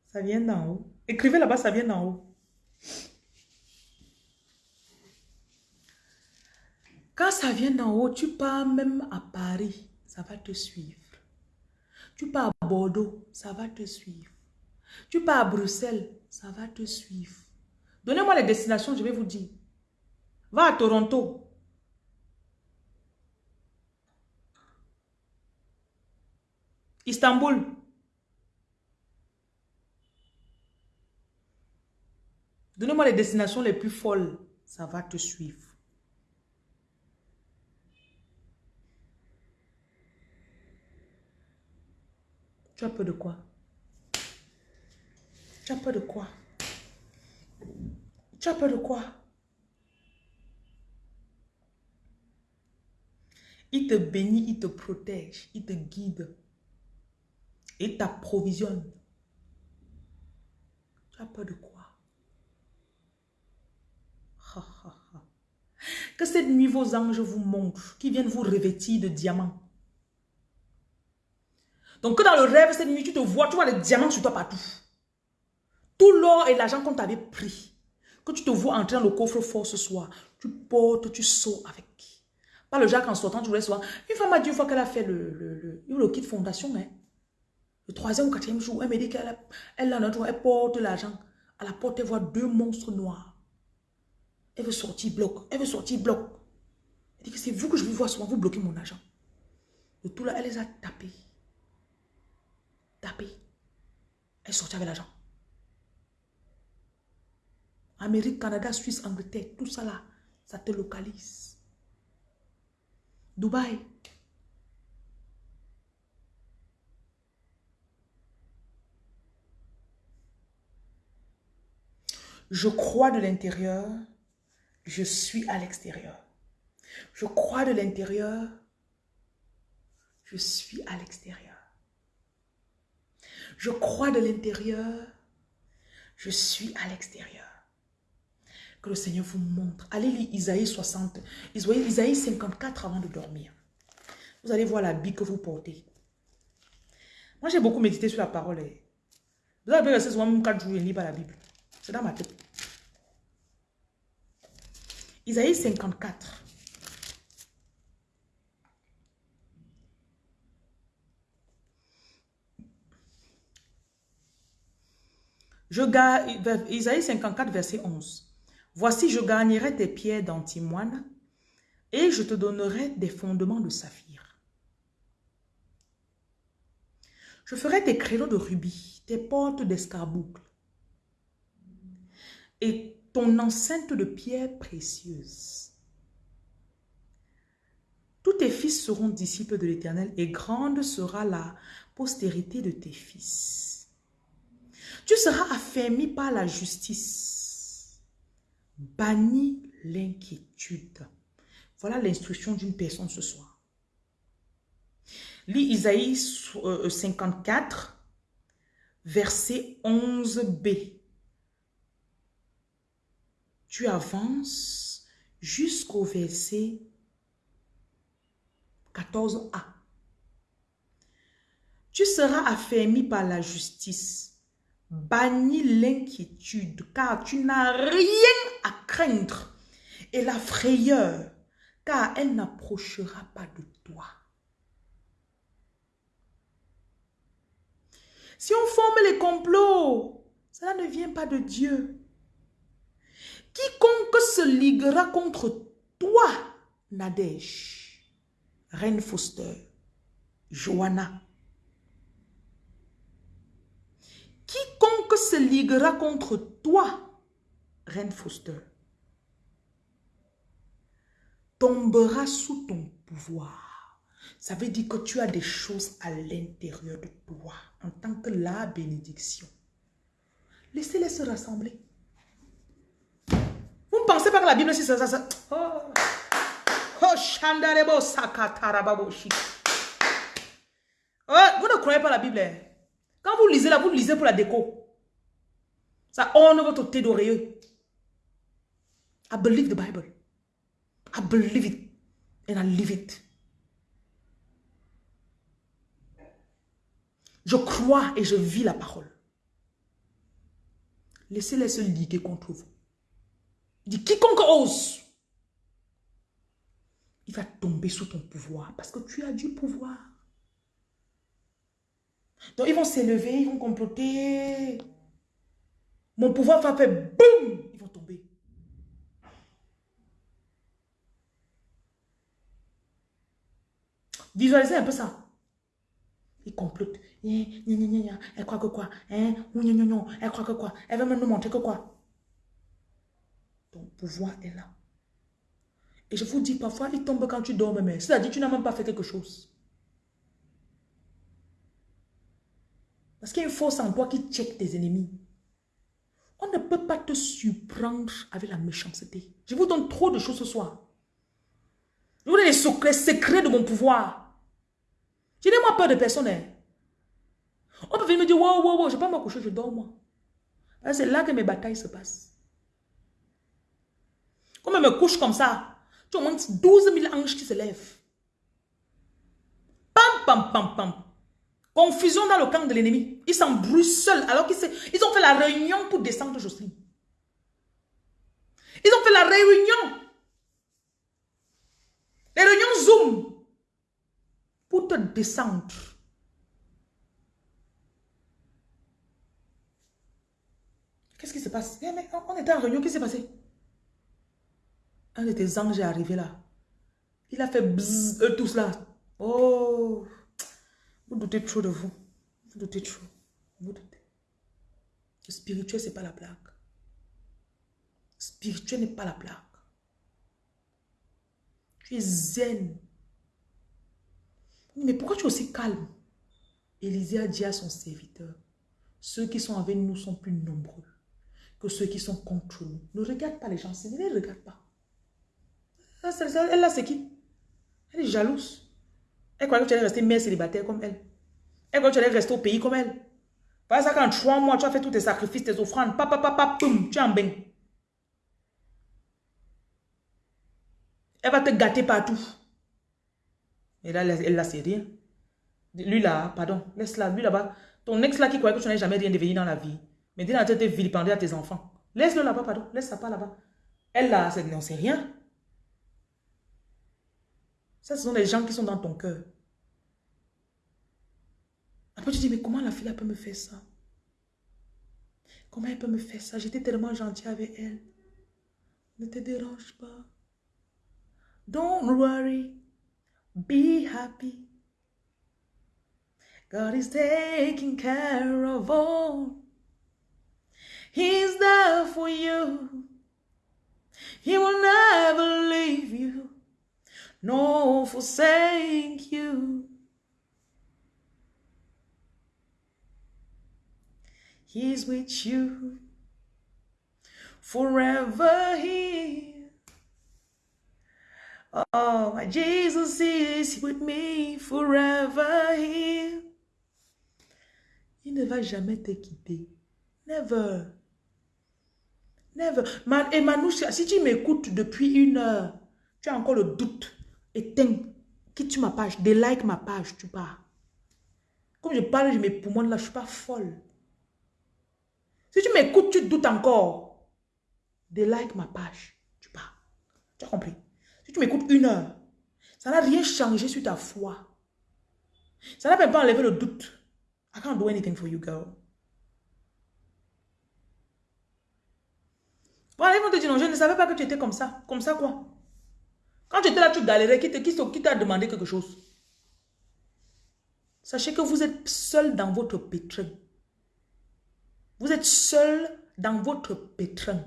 Ça vient d'en haut. Écrivez là-bas, ça vient d'en haut. Quand ça vient d'en haut, tu pars même à Paris, ça va te suivre. Tu pars à Bordeaux, ça va te suivre. Tu pars à Bruxelles, ça va te suivre. Donnez-moi les destinations, je vais vous dire. Va à Toronto. Istanbul. Donnez-moi les destinations les plus folles. Ça va te suivre. Tu as peur de quoi? Tu as peur de quoi? Tu as peur de quoi? Il te bénit, il te protège, il te guide. Il t'approvisionne. Tu as peur de quoi? Que cette nuit, vos anges vous montrent, qui viennent vous revêtir de diamants. Donc, que dans le rêve, cette nuit, tu te vois, tu vois les diamants sur toi partout. Tout l'or et l'argent qu'on t'avait pris, que tu te vois entrer dans le coffre-fort ce soir, tu portes, tu sors avec. Pas le Jacques en sortant, tu voulais soir. Une femme a dit une fois qu'elle a fait le, le, le, kit fondation, hein. le troisième ou quatrième jour, elle me dit qu'elle elle, elle porte l'argent. À la porte, elle voit deux monstres noirs. Elle veut sortir bloc. Elle veut sortir bloc. Elle dit que c'est vous que je vous vois souvent, vous bloquez mon argent. De tout là, elle les a tapés. Tapés. Elle sortit avec l'argent. Amérique, Canada, Suisse, Angleterre, tout ça là, ça te localise. Dubaï. Je crois de l'intérieur, je suis à l'extérieur. Je crois de l'intérieur, je suis à l'extérieur. Je crois de l'intérieur, je suis à l'extérieur. Que le Seigneur vous montre. Allez lire Isaïe 60, Isaïe 54 avant de dormir. Vous allez voir la Bible que vous portez. Moi, j'ai beaucoup médité sur la parole. Eh. Vous avez resté souvent même 4 jours et lire pas la Bible. C'est dans ma tête. Isaïe 54. Je garde, Isaïe 54, verset 11. Voici, je gagnerai tes pierres d'antimoine et je te donnerai des fondements de saphir. Je ferai tes créneaux de rubis, tes portes d'escarboucle et ton enceinte de pierres précieuses. Tous tes fils seront disciples de l'Éternel et grande sera la postérité de tes fils. Tu seras affermi par la justice. Bannis l'inquiétude. Voilà l'instruction d'une personne ce soir. Lis Isaïe 54, euh, verset 11b. Tu avances jusqu'au verset 14a. Tu seras affermi par la justice. Bannis l'inquiétude, car tu n'as rien à craindre. Et la frayeur, car elle n'approchera pas de toi. Si on forme les complots, cela ne vient pas de Dieu. Quiconque se liguera contre toi, Nadège, Reine Foster, Joanna, quiconque se liguera contre toi, Reine Foster, tombera sous ton pouvoir. Ça veut dire que tu as des choses à l'intérieur de toi en tant que la bénédiction. Laissez-les se rassembler. Vous ne pensez pas que la Bible, c'est ça, ça, ça. Oh, oh. Oh, vous ne croyez pas la Bible. Hein? Quand vous lisez là, vous lisez pour la déco. Ça orne votre thé d'oreilleux. I believe the Bible. I believe it. And I live it. Je crois et je vis la parole. Laissez-les se liguer contre vous. Quiconque ose, il va tomber sous ton pouvoir parce que tu as du pouvoir. Donc ils vont s'élever, ils vont comploter. Mon pouvoir va faire boum, ils vont tomber. Visualisez un peu ça. Ils complotent. Elle croit que quoi? Hein? Elle croit que quoi? Elle veut me montrer que quoi? Ton pouvoir est là. Et je vous dis, parfois, il tombe quand tu dors, mais c'est-à-dire tu n'as même pas fait quelque chose. Parce qu'il y a une force en toi qui check tes ennemis. On ne peut pas te surprendre avec la méchanceté. Je vous donne trop de choses ce soir. Je vous donne les secrets, secrets de mon pouvoir. Je n'ai moi peur de personne. Hein. On peut venir me dire, wow, wow, wow, je ne vais pas me coucher, je dors moi. C'est là que mes batailles se passent. Quand je me couche comme ça, tu as au moins 12 000 anges qui se lèvent. Pam, pam, pam, pam. Confusion dans le camp de l'ennemi. Ils s'embrouillent seuls alors qu'ils ils ont fait la réunion pour descendre Jocelyne. Ils ont fait la réunion. Les réunions Zoom pour te descendre. Qu'est-ce qui se passe? Eh, on était en réunion, qu'est-ce qui s'est passé? Un de tes anges est arrivé là. Il a fait bzzz, eux tous là. Oh! Vous doutez trop de vous. Vous doutez trop. Vous doutez. Le spirituel, ce n'est pas la blague. Spirituel n'est pas la blague. Tu es zen. Mais pourquoi tu es aussi calme? Élisée a dit à son serviteur, ceux qui sont avec nous sont plus nombreux que ceux qui sont contre nous. Ne regarde pas les gens, ne les regarde pas. Elle là, c'est qui? Elle est jalouse. Elle croit que tu allais rester mère célibataire comme elle. Elle croit que tu allais rester au pays comme elle. Par ça, quand trois mois, tu as fait tous tes sacrifices, tes offrandes, papa, papa, poum, tu es en bain. Elle va te gâter partout. Et là, elle c'est rien. Lui là, pardon, laisse-la, lui là-bas. Ton ex là qui croyait que tu n'avais jamais rien devenu dans la vie. Mais dis là, tu étais vilipendé à tes enfants. Laisse-le là-bas, pardon, laisse-la pas là-bas. Elle là, non, c'est rien. Ça, ce sont les gens qui sont dans ton cœur. Après, tu dis, mais comment la fille peut me faire ça? Comment elle peut me faire ça? J'étais tellement gentille avec elle. Ne te dérange pas. Don't worry. Be happy. God is taking care of all. He's there for you. He will never leave you, nor forsake you. He's with you forever here. Oh, my Jesus is with me forever here. Il ne va jamais te quitter. Never. Never. Et Manouche, si tu m'écoutes depuis une heure, tu as encore le doute, éteins, quitte ma page, délike ma page, tu pars. Comme je parle de mes là, je ne suis pas folle. Si tu m'écoutes, tu doutes encore, délike ma page, tu pars. Tu as compris? Si tu m'écoutes une heure, ça n'a rien changé sur ta foi. Ça n'a même pas enlevé le doute. I can't do anything for you, girl. Voilà, ils vont te dire, non, je ne savais pas que tu étais comme ça. Comme ça, quoi? Quand tu étais là, tu galérais. Qui, qui, t'a demandé quelque chose? Sachez que vous êtes seul dans votre pétrin. Vous êtes seul dans votre pétrin.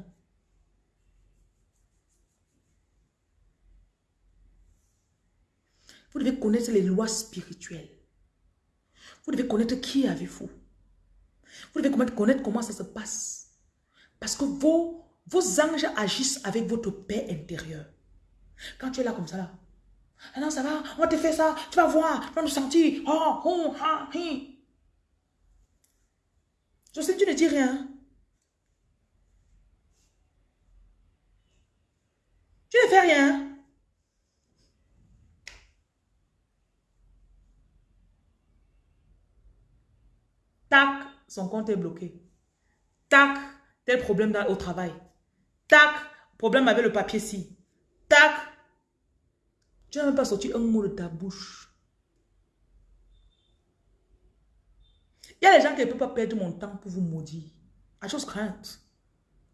Vous devez connaître les lois spirituelles. Vous devez connaître qui avec vous. Devez connaître comment ça se passe. Parce que vos vos anges agissent avec votre paix intérieure. Quand tu es là comme ça, là. Ah non, ça va, on te faire ça, tu vas voir, tu vas nous sentir. Oh, oh, ha, hi. Je sais, tu ne dis rien. Tu ne fais rien. Tac, son compte est bloqué. Tac, tel problème au travail. Tac, problème avec le papier-ci. Tac. Tu n'as même pas sorti un mot de ta bouche. Il y a des gens qui ne peuvent pas perdre mon temps pour vous maudire. I just can't.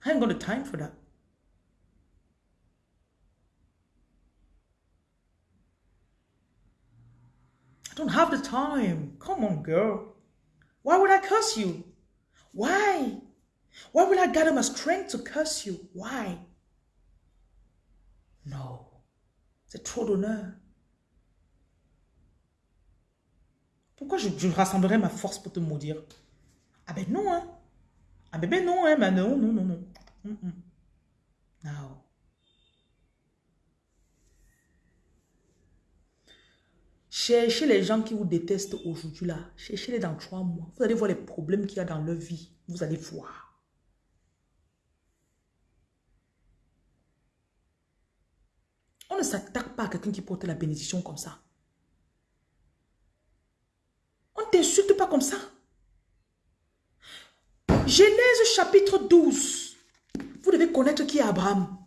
I ain't got the time for that. I don't have the time. Come on, girl. Why would I curse you? Why? Why will I gather my strength to curse you? Why? No. C'est trop d'honneur. Pourquoi je, je, rassemblerai ma force pour te maudire? Ah ben non, hein. Ah ben, ben non, hein. Ben non, non, non, non. Mm -mm. Non. Cherchez les gens qui vous détestent aujourd'hui là. Cherchez-les dans trois mois. Vous allez voir les problèmes qu'il y a dans leur vie. Vous allez voir. On ne s'attaque pas à quelqu'un qui porte la bénédiction comme ça. On ne t'insulte pas comme ça. Genèse chapitre 12. Vous devez connaître qui est Abraham.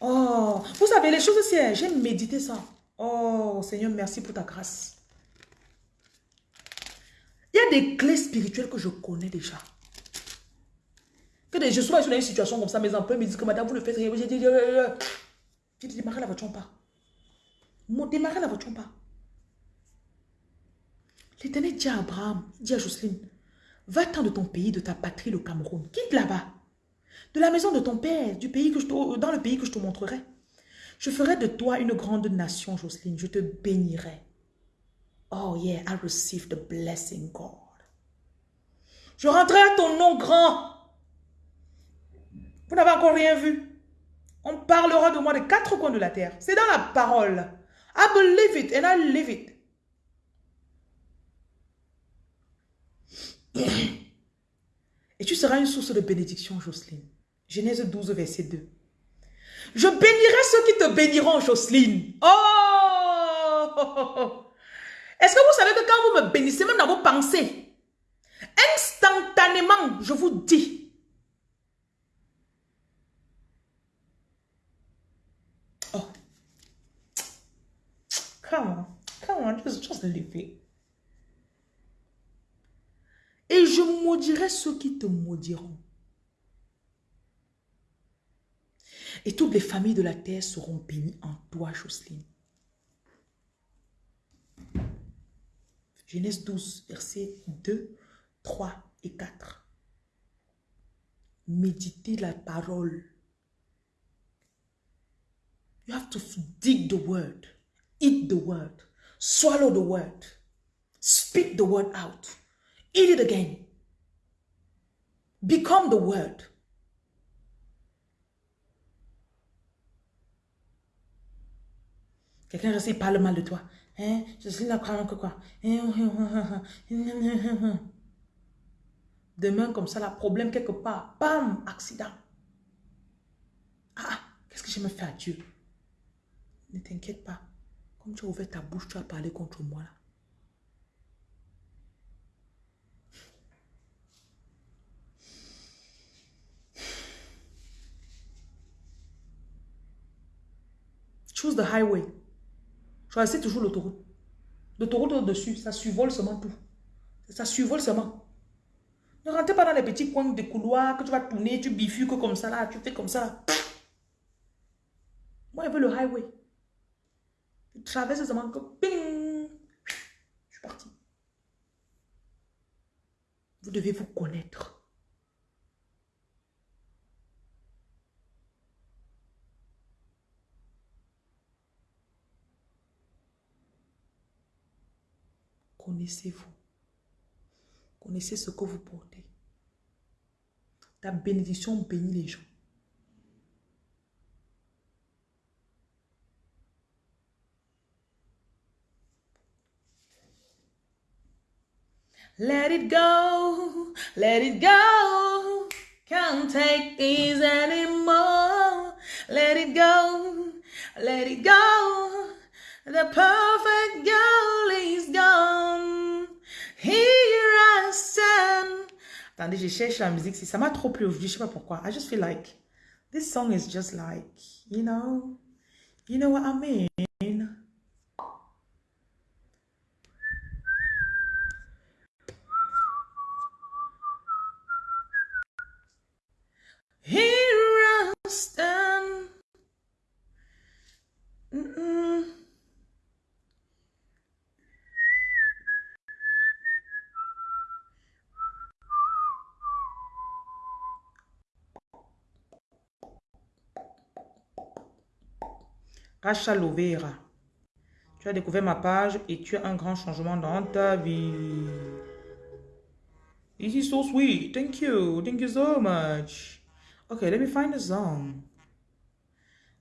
Oh, vous savez, les choses, c'est... J'ai médité ça. Oh, Seigneur, merci pour ta grâce. Il y a des clés spirituelles que je connais déjà. Que je sois dans une situation comme ça, mes employés me disent que madame, vous ne faites rien. J'ai dit, j'ai dit, démarrez la voiture pas. Démarrez la voiture pas. L'éternel dit à Abraham, dit à Jocelyne, va-t'en de ton pays, de ta patrie, le Cameroun. Quitte là-bas. De la maison de ton père, du pays dans le pays que je te montrerai. Je ferai de toi une grande nation, Jocelyne. Je te bénirai. Oh yeah, I receive the blessing, God. Je rendrai ton nom grand. Vous n'avez encore rien vu. On parlera de moi des quatre coins de la terre. C'est dans la parole. I believe it and I live it. Et tu seras une source de bénédiction, Jocelyne. Genèse 12, verset 2. Je bénirai ceux qui te béniront, Jocelyne. Oh! Est-ce que vous savez que quand vous me bénissez, même dans vos pensées, instantanément, je vous dis, Come on. Come on. Just, just leave it. Et je maudirai ceux qui te maudiront. Et toutes les familles de la terre seront bénies en toi, Jocelyne. Genèse 12, versets 2, 3 et 4. Méditez la parole. You have to dig the word, eat the word, swallow the word, speak the word out, eat it again, become the word. Quelqu'un reste, il parle mal de toi. Hein? Je suis là, que quoi? Demain, comme ça, la problème quelque part. Bam, accident. Ah, qu'est-ce que je me fais à Dieu? Ne t'inquiète pas. Comme tu as ouvert ta bouche, tu as parlé contre moi là. Choose the highway. Choisissez toujours l'autoroute. L'autoroute au-dessus, ça survole seulement tout. Ça survole seulement. Ne rentrez pas dans les petits coins de couloirs que tu vas tourner, tu bifurques comme ça tu fais comme ça. Moi, je veux le highway. Je traverse seulement que ping, je suis parti. Vous devez vous connaître. Connaissez-vous. Connaissez ce que vous portez. Ta bénédiction bénit les gens. Let it go, let it go. Can't take this anymore. Let it go, let it go. The perfect girl is gone. Here I stand. Attendez, je cherche la musique. Si ça m'a trop plu aujourd'hui, je sais pas pourquoi. I just feel like this song is just like, you know, you know what I mean? Here I stand. Mm -mm. Racha Lovera. Tu as découvert ma page et tu as un grand changement dans ta vie. This is so sweet. Thank you. Thank you so much. Okay, let me find a song.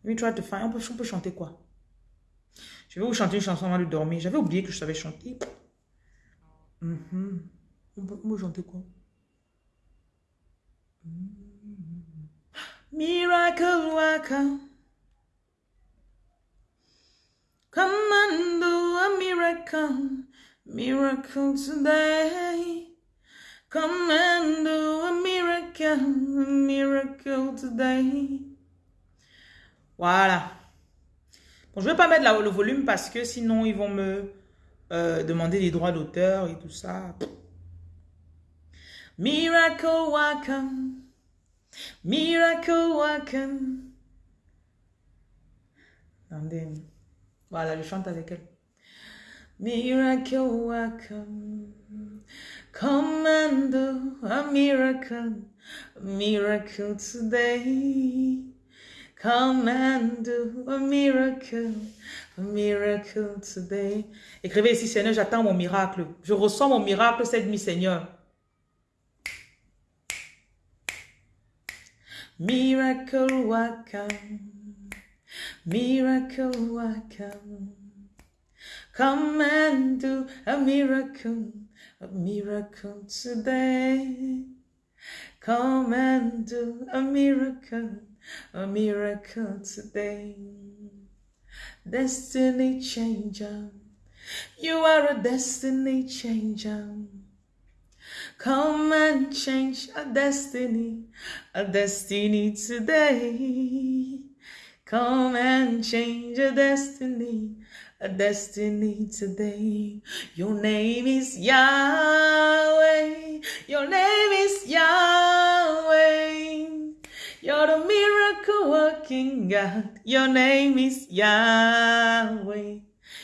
Let me try to find... On peut, chanter quoi? Je vais vous chanter une chanson avant de dormir. J'avais oublié que je savais chanter. Mm -hmm. on, peut, on chanter quoi? Mm -hmm. Miracle worker. Come and do a miracle, miracle today. Come and do a miracle, miracle today. Voilà. Bon, je ne vais pas mettre le volume parce que sinon ils vont me euh, demander des droits d'auteur et tout ça. Miracle welcome, miracle welcome. Attendez. Voilà, je chante avec elle. Miracle welcome. Come and do a miracle, miracle today. Come and do a miracle, a miracle today. Écrivez ici, Seigneur, j'attends mon miracle. Je reçois mon miracle cette nuit, Seigneur. Miracle welcome. Miracle welcome. Come and do a miracle, a miracle today. Come and do a miracle, a miracle today. Destiny changer. You are a destiny changer. Come and change a destiny, a destiny today. Come and change a destiny, a destiny today. Your name is Yahweh. Your name is Yahweh. You're the miracle working God. Your name is Yahweh.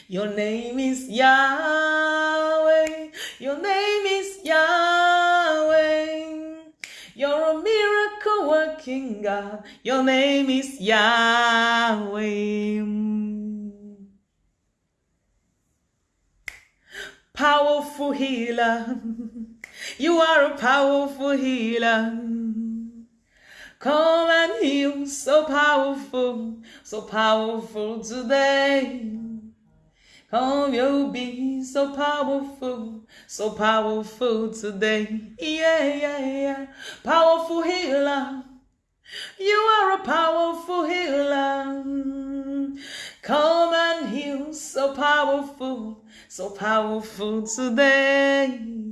Your name is Yahweh. Your name is Yahweh. You're a miracle working God. Your name is Yahweh. Powerful healer. You are a powerful healer. Come and heal, so powerful, so powerful today. Come, you'll be so powerful, so powerful today. Yeah, yeah, yeah. Powerful healer. You are a powerful healer. Come and heal, so powerful, so powerful today.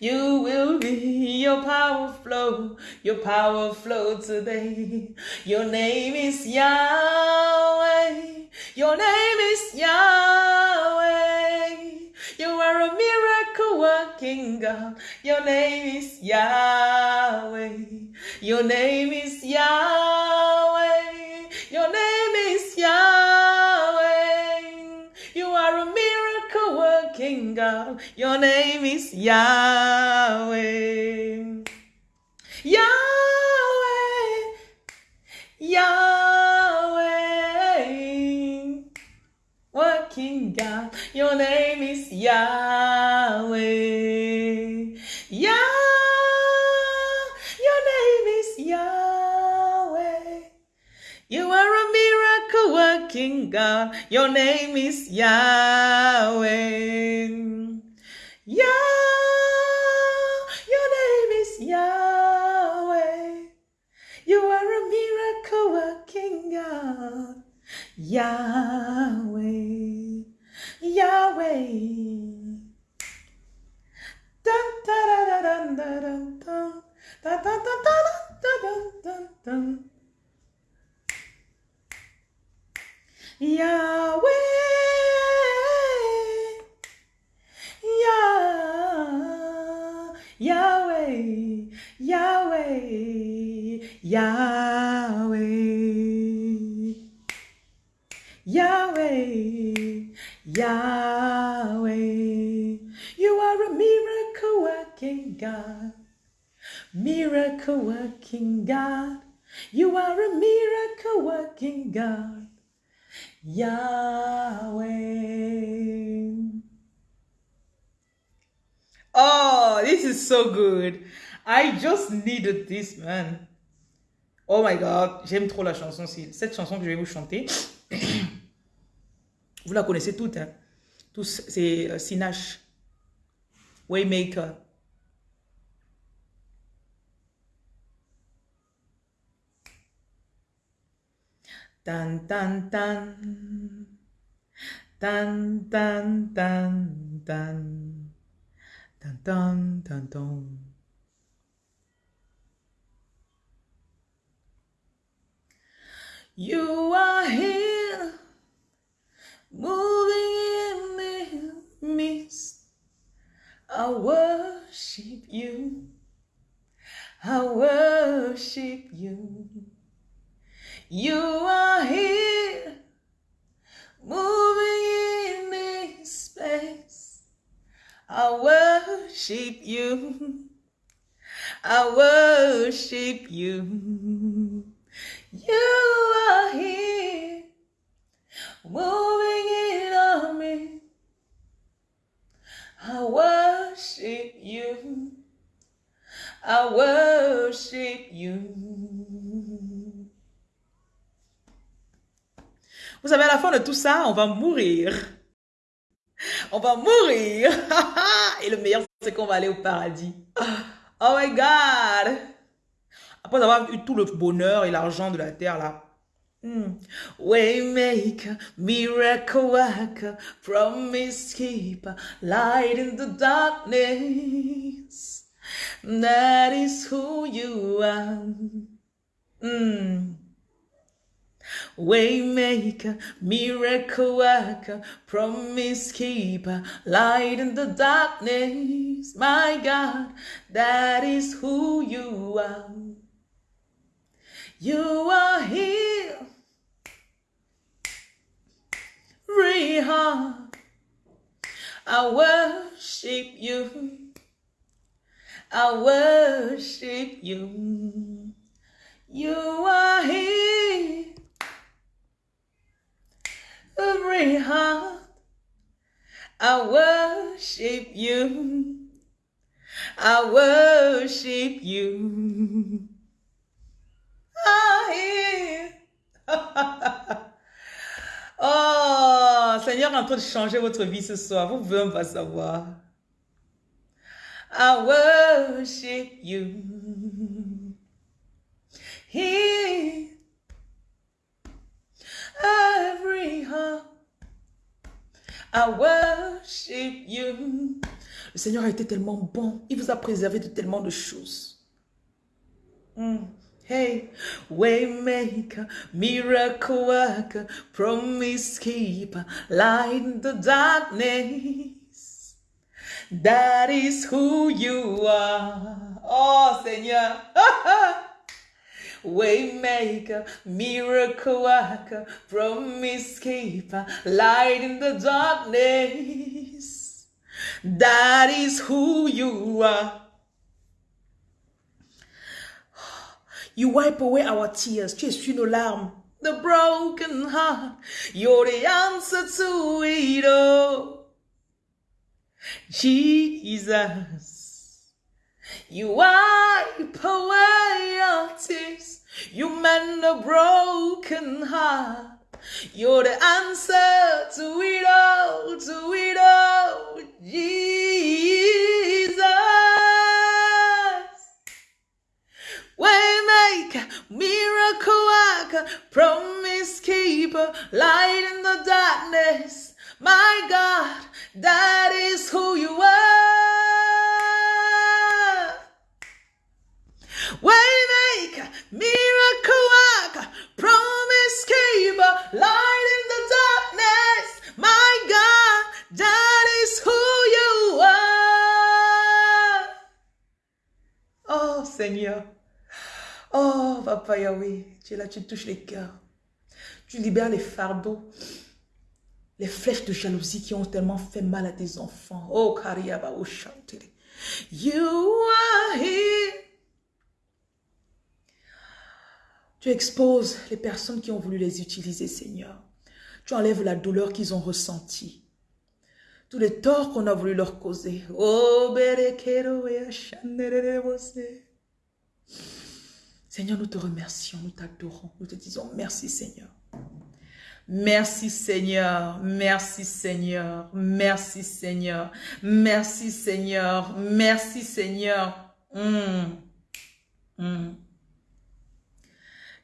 You will be your power flow, your power flow today. Your name is Yahweh. Your name is Yahweh. You are a miracle working God. Your name is Yahweh. Your name is Yahweh. Your name is Yahweh. God. Your name is Yahweh. Yahweh. Yahweh. Working God. Your name is Yahweh. Yah. Miracle working God. Your name is Yahweh. Yah. Your name is Yahweh. You are a miracle working God. Yahweh. Yahweh. So good. I just needed this, man. Oh my god, j'aime trop la chanson. Cette chanson que je vais vous chanter. Vous la connaissez toutes, hein? Tous, c'est euh, Sinash, Waymaker. Tan tan tan. Tan tan tan tan. Tan tan tan tan. You are here, moving in the midst. I worship you. I worship you. You are here, moving in this space. I worship you. I worship you. You are here, moving in on me. I worship you. I worship you. Vous savez, à la fin de tout ça, on va mourir. On va mourir. Et le meilleur, c'est qu'on va aller au paradis. Oh my God. Après avoir eu tout le bonheur et l'argent de la terre, là. Hmm. Waymaker, miracle worker, promise keeper, light in the darkness. That is who you are. Hmm. Waymaker, miracle worker, promise keeper, light in the darkness. My God, that is who you are. You are here. Reha, I worship you. I worship you. You are here. Every heart, I worship you. I worship you. I hear. oh, Seigneur en train de changer votre vie ce soir. Vous pouvez même pas savoir. I worship you. Here, every I worship you. Le Seigneur a été tellement bon. Il vous a préservé de tellement de choses. Mm. Hey, waymaker, miracle worker, promise keeper, light in the darkness. That is who you are. Oh Seigneur. Waymaker, miracle worker, promise keeper, light in the darkness. That is who you are. You wipe away our tears. Tu essuies nos larmes. The broken heart. You're the answer to it all. Jesus. You wipe away our tears. You mend a broken heart. You're the answer to it all, to it all, Jesus. Waymaker, miracle worker, promise keeper, light in the darkness. My God, that is who you are. Waymaker, miracle worker, promise keeper, light in the darkness. My God, that is who you are. Oh Seigneur. Oh, Papa Yahweh, tu es là, tu touches les cœurs. Tu libères les fardeaux, les flèches de jalousie qui ont tellement fait mal à tes enfants. Oh, Kariaba, oh, chantere. You are here. Tu exposes les personnes qui ont voulu les utiliser, Seigneur. Tu enlèves la douleur qu'ils ont ressentie. Tous les torts qu'on a voulu leur causer. Oh, Seigneur, nous te remercions, nous t'adorons, nous te disons merci Seigneur. Merci Seigneur, merci Seigneur, merci Seigneur, merci Seigneur, merci Seigneur. Mm. Mm.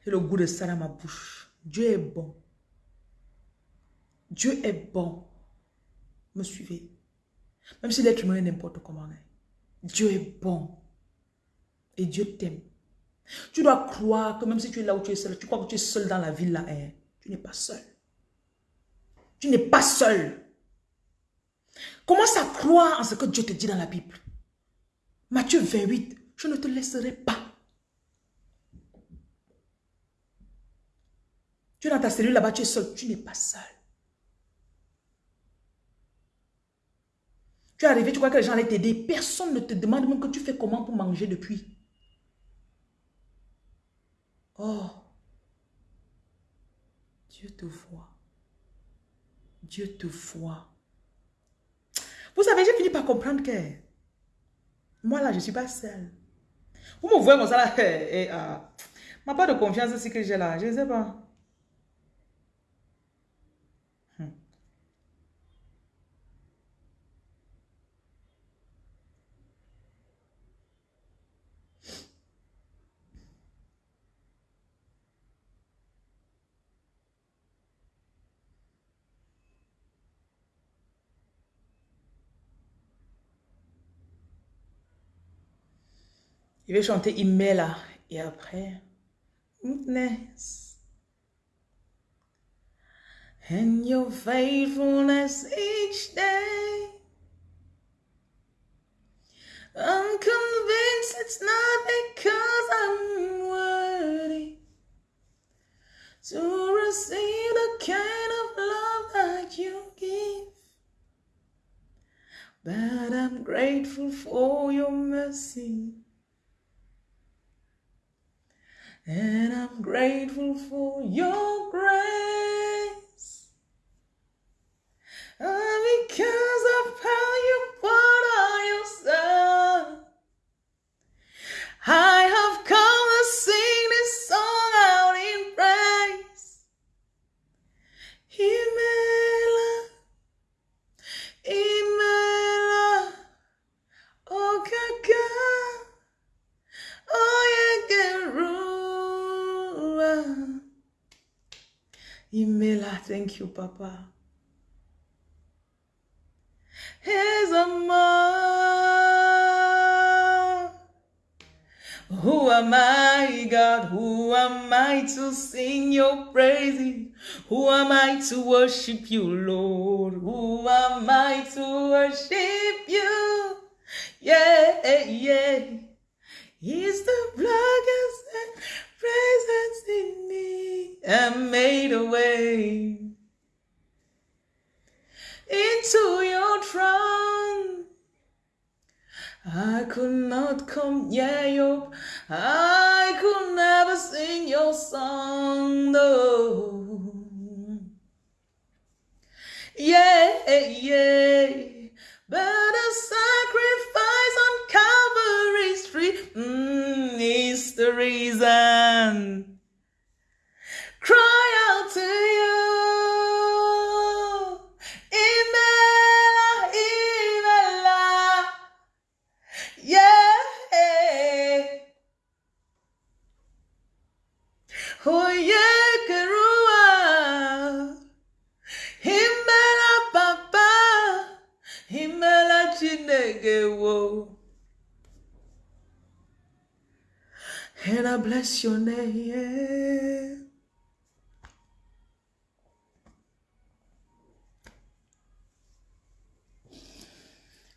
Et le goût de ça dans ma bouche. Dieu est bon. Dieu est bon. Me suivez. Même si l'être humain n'importe comment. hein. Dieu est bon. Et Dieu t'aime. Tu dois croire que même si tu es là où tu es seul, tu crois que tu es seul dans la ville là, hein, tu n'es pas seul. Tu n'es pas seul. Commence à croire en ce que Dieu te dit dans la Bible. Matthieu 28, je ne te laisserai pas. Tu es dans ta cellule là-bas, tu es seul, tu n'es pas seul. Tu es arrivé, tu crois que les gens allaient t'aider. Personne ne te demande même que tu fais comment pour manger depuis. Oh, Dieu te voit. Dieu te voit. Vous savez, j'ai fini par comprendre que moi là, je ne suis pas seule. Vous me voyez comme ça là, et, ah, ma part de confiance aussi que j'ai là, je ne sais pas. Je vais chanter Imela et après, Goodness. and your faithfulness each day. I'm convinced it's not because I'm worthy to receive the kind of love that you give. But I'm grateful for your mercy. And I'm grateful for your grace. And because of how you poured out your son, I Imela, thank you, Papa. Here's a man. Who am I, God? Who am I to sing your praises? Who am I to worship you, Lord? Who am I to worship you? Yeah, yeah. He's the blackest presence in me and made a way into your throne. I could not come near you. I could never sing your song, no. Yeah, yeah. But the sacrifice on Calvary's tree mm, is the reason. Cry out to you. Bless your name.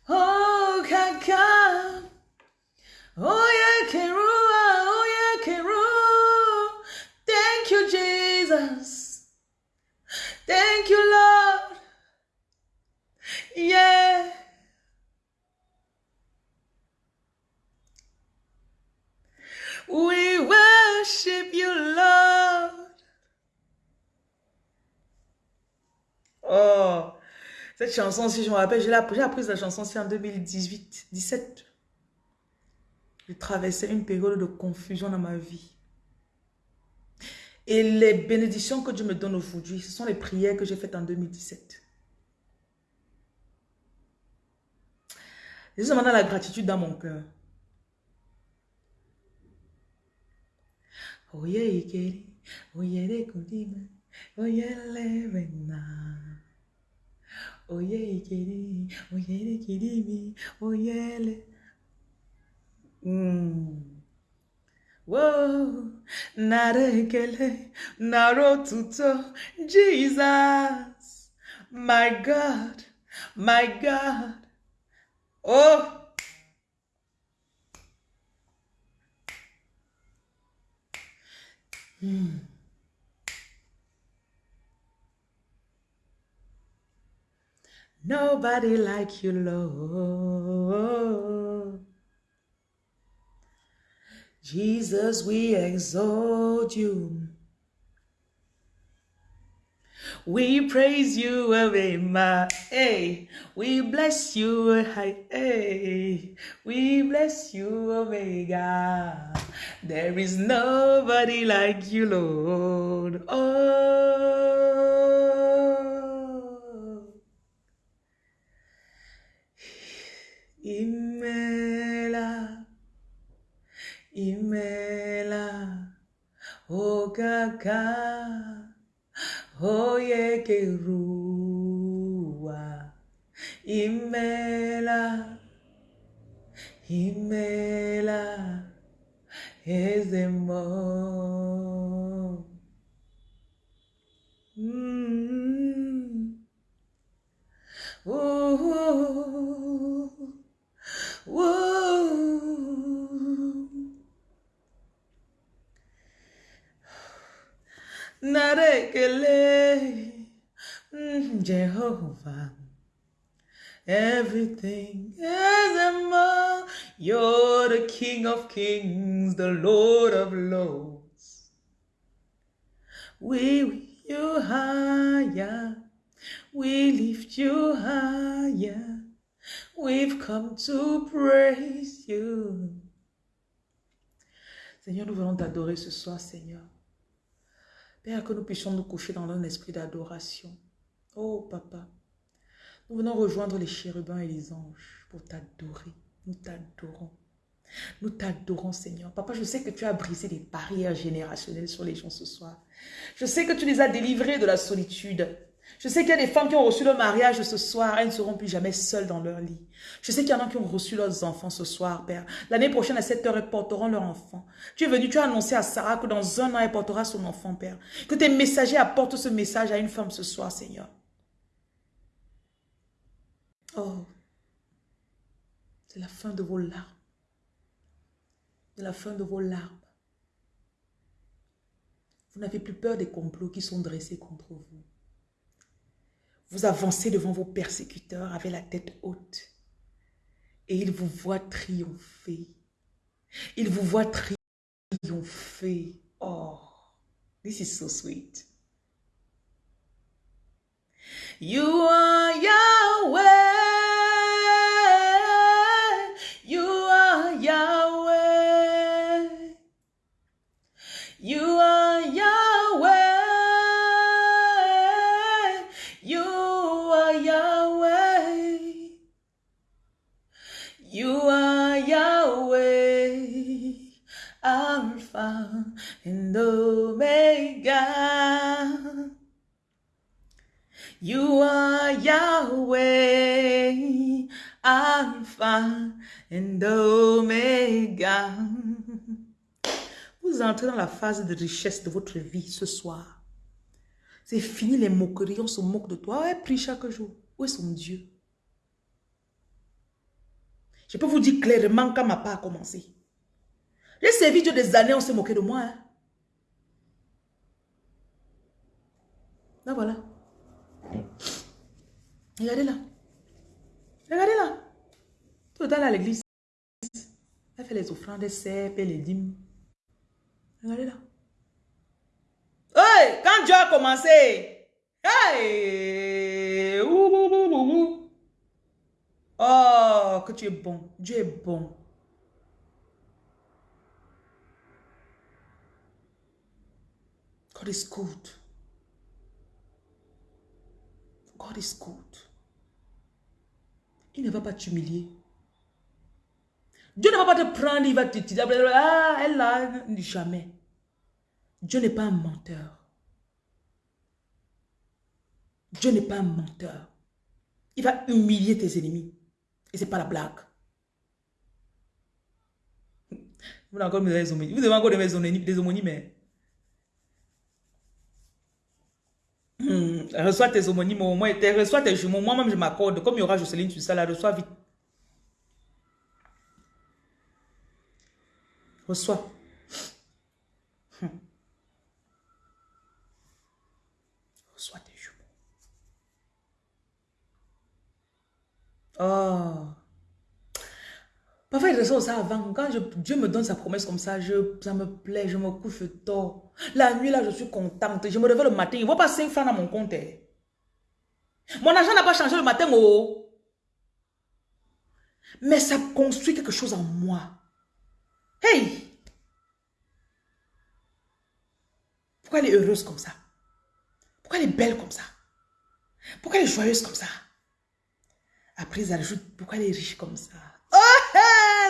Oh, Kaka. Oh, yeah, Kerua. Oh, yeah, Kerua. Thank you, Jesus. Thank you, Lord. Yeah. We worship you, Lord. Oh, cette chanson, si je me rappelle, j'ai appris la chanson aussi en 2018-17. Je traversais une période de confusion dans ma vie. Et les bénédictions que Dieu me donne aujourd'hui, ce sont les prières que j'ai faites en 2017. J'ai maintenant la gratitude dans mon cœur. Oye ikeri, oye rekudime, oye levena. Oye ikeri, oye rekidimi, oye le. Mm. Whoa, narekele, narotuto, Jesus, my God, my God. Oh, Hmm. nobody like you, Lord. Jesus, we exalt you. We praise you, Avema. Hey, we bless you, hey, we bless you, Omega. There is nobody like you, Lord. Oh, Imela, Imela, oh Kaka. Oye kerua imela imela es de amor. Mm. Mm-hmm. Whoa. Whoa. Narekele mm-hmm. Jehovah. Everything is among You're the King of Kings, the Lord of Lords. We lift you higher. We lift you higher. We've come to praise you. Seigneur, nous voulons t'adorer ce soir, Seigneur. Père, que nous puissions nous coucher dans un esprit d'adoration. Oh, Papa. Nous venons rejoindre les chérubins et les anges pour t'adorer. Nous t'adorons. Nous t'adorons, Seigneur. Papa, je sais que tu as brisé les barrières générationnelles sur les gens ce soir. Je sais que tu les as délivrés de la solitude. Je sais qu'il y a des femmes qui ont reçu leur mariage ce soir. Elles ne seront plus jamais seules dans leur lit. Je sais qu'il y en a qui ont reçu leurs enfants ce soir, Père. L'année prochaine, à cette heure, elles porteront leur enfant. Tu es venu, tu as annoncé à Sarah que dans un an, elle portera son enfant, Père. Que tes messagers apportent ce message à une femme ce soir, Seigneur. Oh, c'est la fin de vos larmes. C'est la fin de vos larmes. Vous n'avez plus peur des complots qui sont dressés contre vous. Vous avancez devant vos persécuteurs avec la tête haute. Et ils vous voient triompher. Ils vous voient triompher. Oh, this is so sweet. You are Yahweh. Yahweh, Alpha and Omega. Vous entrez dans la phase de richesse de votre vie ce soir. C'est fini les moqueries, on se moque de toi. Ouais, prie chaque jour. Où est son Dieu? Je peux vous dire clairement quand ma part a commencé. J'ai servi Dieu des années, on s'est moqué de moi. Hein. Là, voilà. Regardez là. Regardez là. Tout le temps à l'église. Elle fait les offrandes, elle sert, les dîmes. Regardez là. Hey, quand Dieu a commencé. Hey! Oh, que tu es bon. Dieu est bon. God is good. God is good. Il ne va pas t'humilier. Dieu ne va pas te prendre, il va te dire, ah, elle là, jamais. Dieu n'est pas un menteur. Dieu n'est pas un menteur. Il va humilier tes ennemis. Et ce n'est pas la blague. Vous devez encore des homonymes. Mais... Hmm, reçois tes homonymes au moins, reçois tes jumeaux. Moi-même, je m'accorde. Comme il y aura Jocelyne sur ça, là, reçois vite. Reçois. Hmm. Reçois tes jumeaux. Oh. Parfois, il ressort ça avant. Quand Dieu me donne sa promesse comme ça, je, ça me plaît, je me couche tôt. La nuit, là, je suis contente. Je me réveille le matin. Il ne voit pas 5 francs dans mon compte. eh. Mon argent n'a pas changé le matin, oh. Mais ça construit quelque chose en moi. Hey! Pourquoi elle est heureuse comme ça? Pourquoi elle est belle comme ça? Pourquoi elle est joyeuse comme ça? Après, ils ajoutent pourquoi elle est riche comme ça?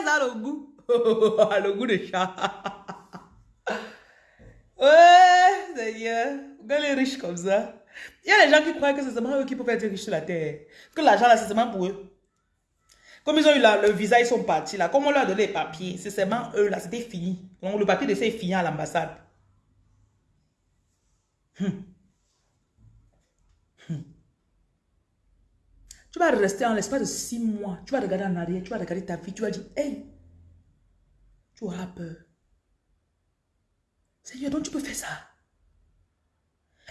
Ça le goût. le goût de chat. Ouais, Seigneur. Pourquoi elle est riche comme ça? Il y a des gens qui croient que c'est seulement eux qui peuvent être riches sur la terre. Que l'argent là, c'est seulement pour eux. Comme ils ont eu la- le visa, ils sont partis là. Comme on leur a donné les papiers, c'est seulement eux là, c'était fini. Donc le papier d'essai est fini à l'ambassade. Hmm. Hmm. Tu vas rester en l'espace de six mois. Tu vas regarder en arrière, tu vas regarder ta vie, tu vas dire, hey, tu auras peur. Seigneur, donc tu peux faire ça.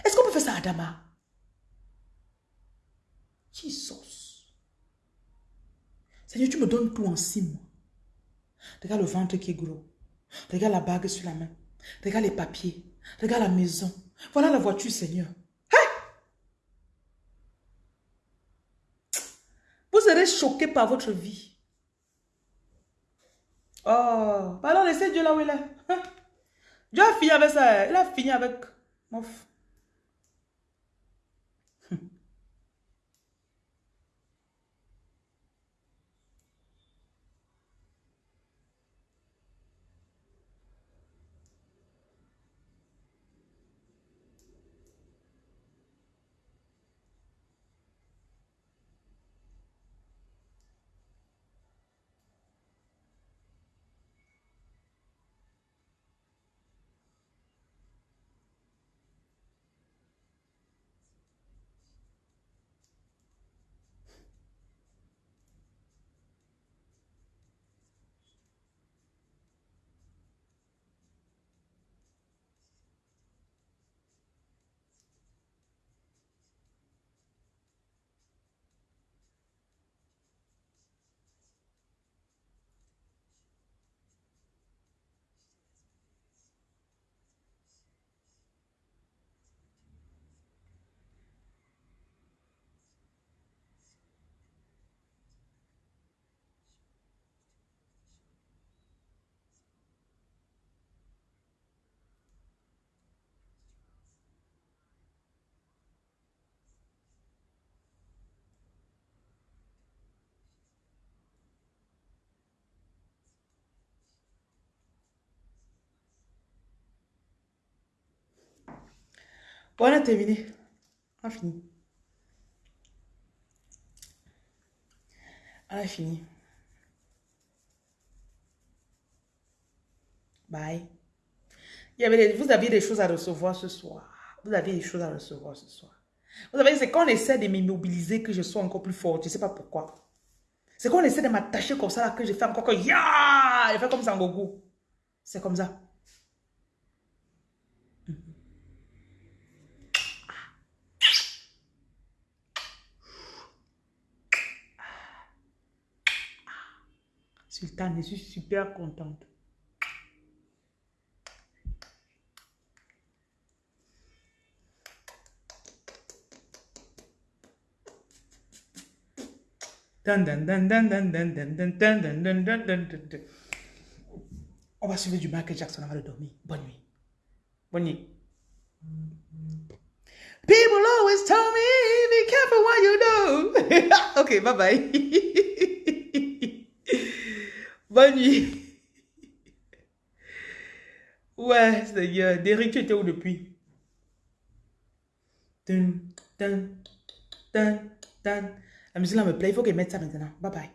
Est-ce qu'on peut faire ça à Dama? Jesus. Seigneur, tu me donnes tout en six mois. Regarde le ventre qui est gros. Regarde la bague sur la main. Regarde les papiers. Regarde la maison. Voilà la voiture, Seigneur. Vous serez choqué par votre vie. Oh, pardon, laissez Dieu là où il est. Dieu a fini avec ça. Il a fini avec... Mof. On a terminé. On a fini. On a fini. Bye. Vous aviez des choses à recevoir ce soir. Vous aviez des choses à recevoir ce soir. Vous savez, c'est quand on essaie de m'immobiliser que je sois encore plus forte. Je ne sais pas pourquoi. C'est quand on essaie de m'attacher comme ça que je fais encore que ya! Je fais comme ça en gogo. C'est comme ça. Je suis super contente. On va suivre du Michael Jackson avant de dormir. Bonne nuit. Bonne nuit. People always tell me, be careful what you do. ok, bye bye. Bonne nuit. Ouais, Seigneur. Derrick, tu étais où depuis? La musique là me plaît. Il faut qu'elle mette ça maintenant. Bye bye.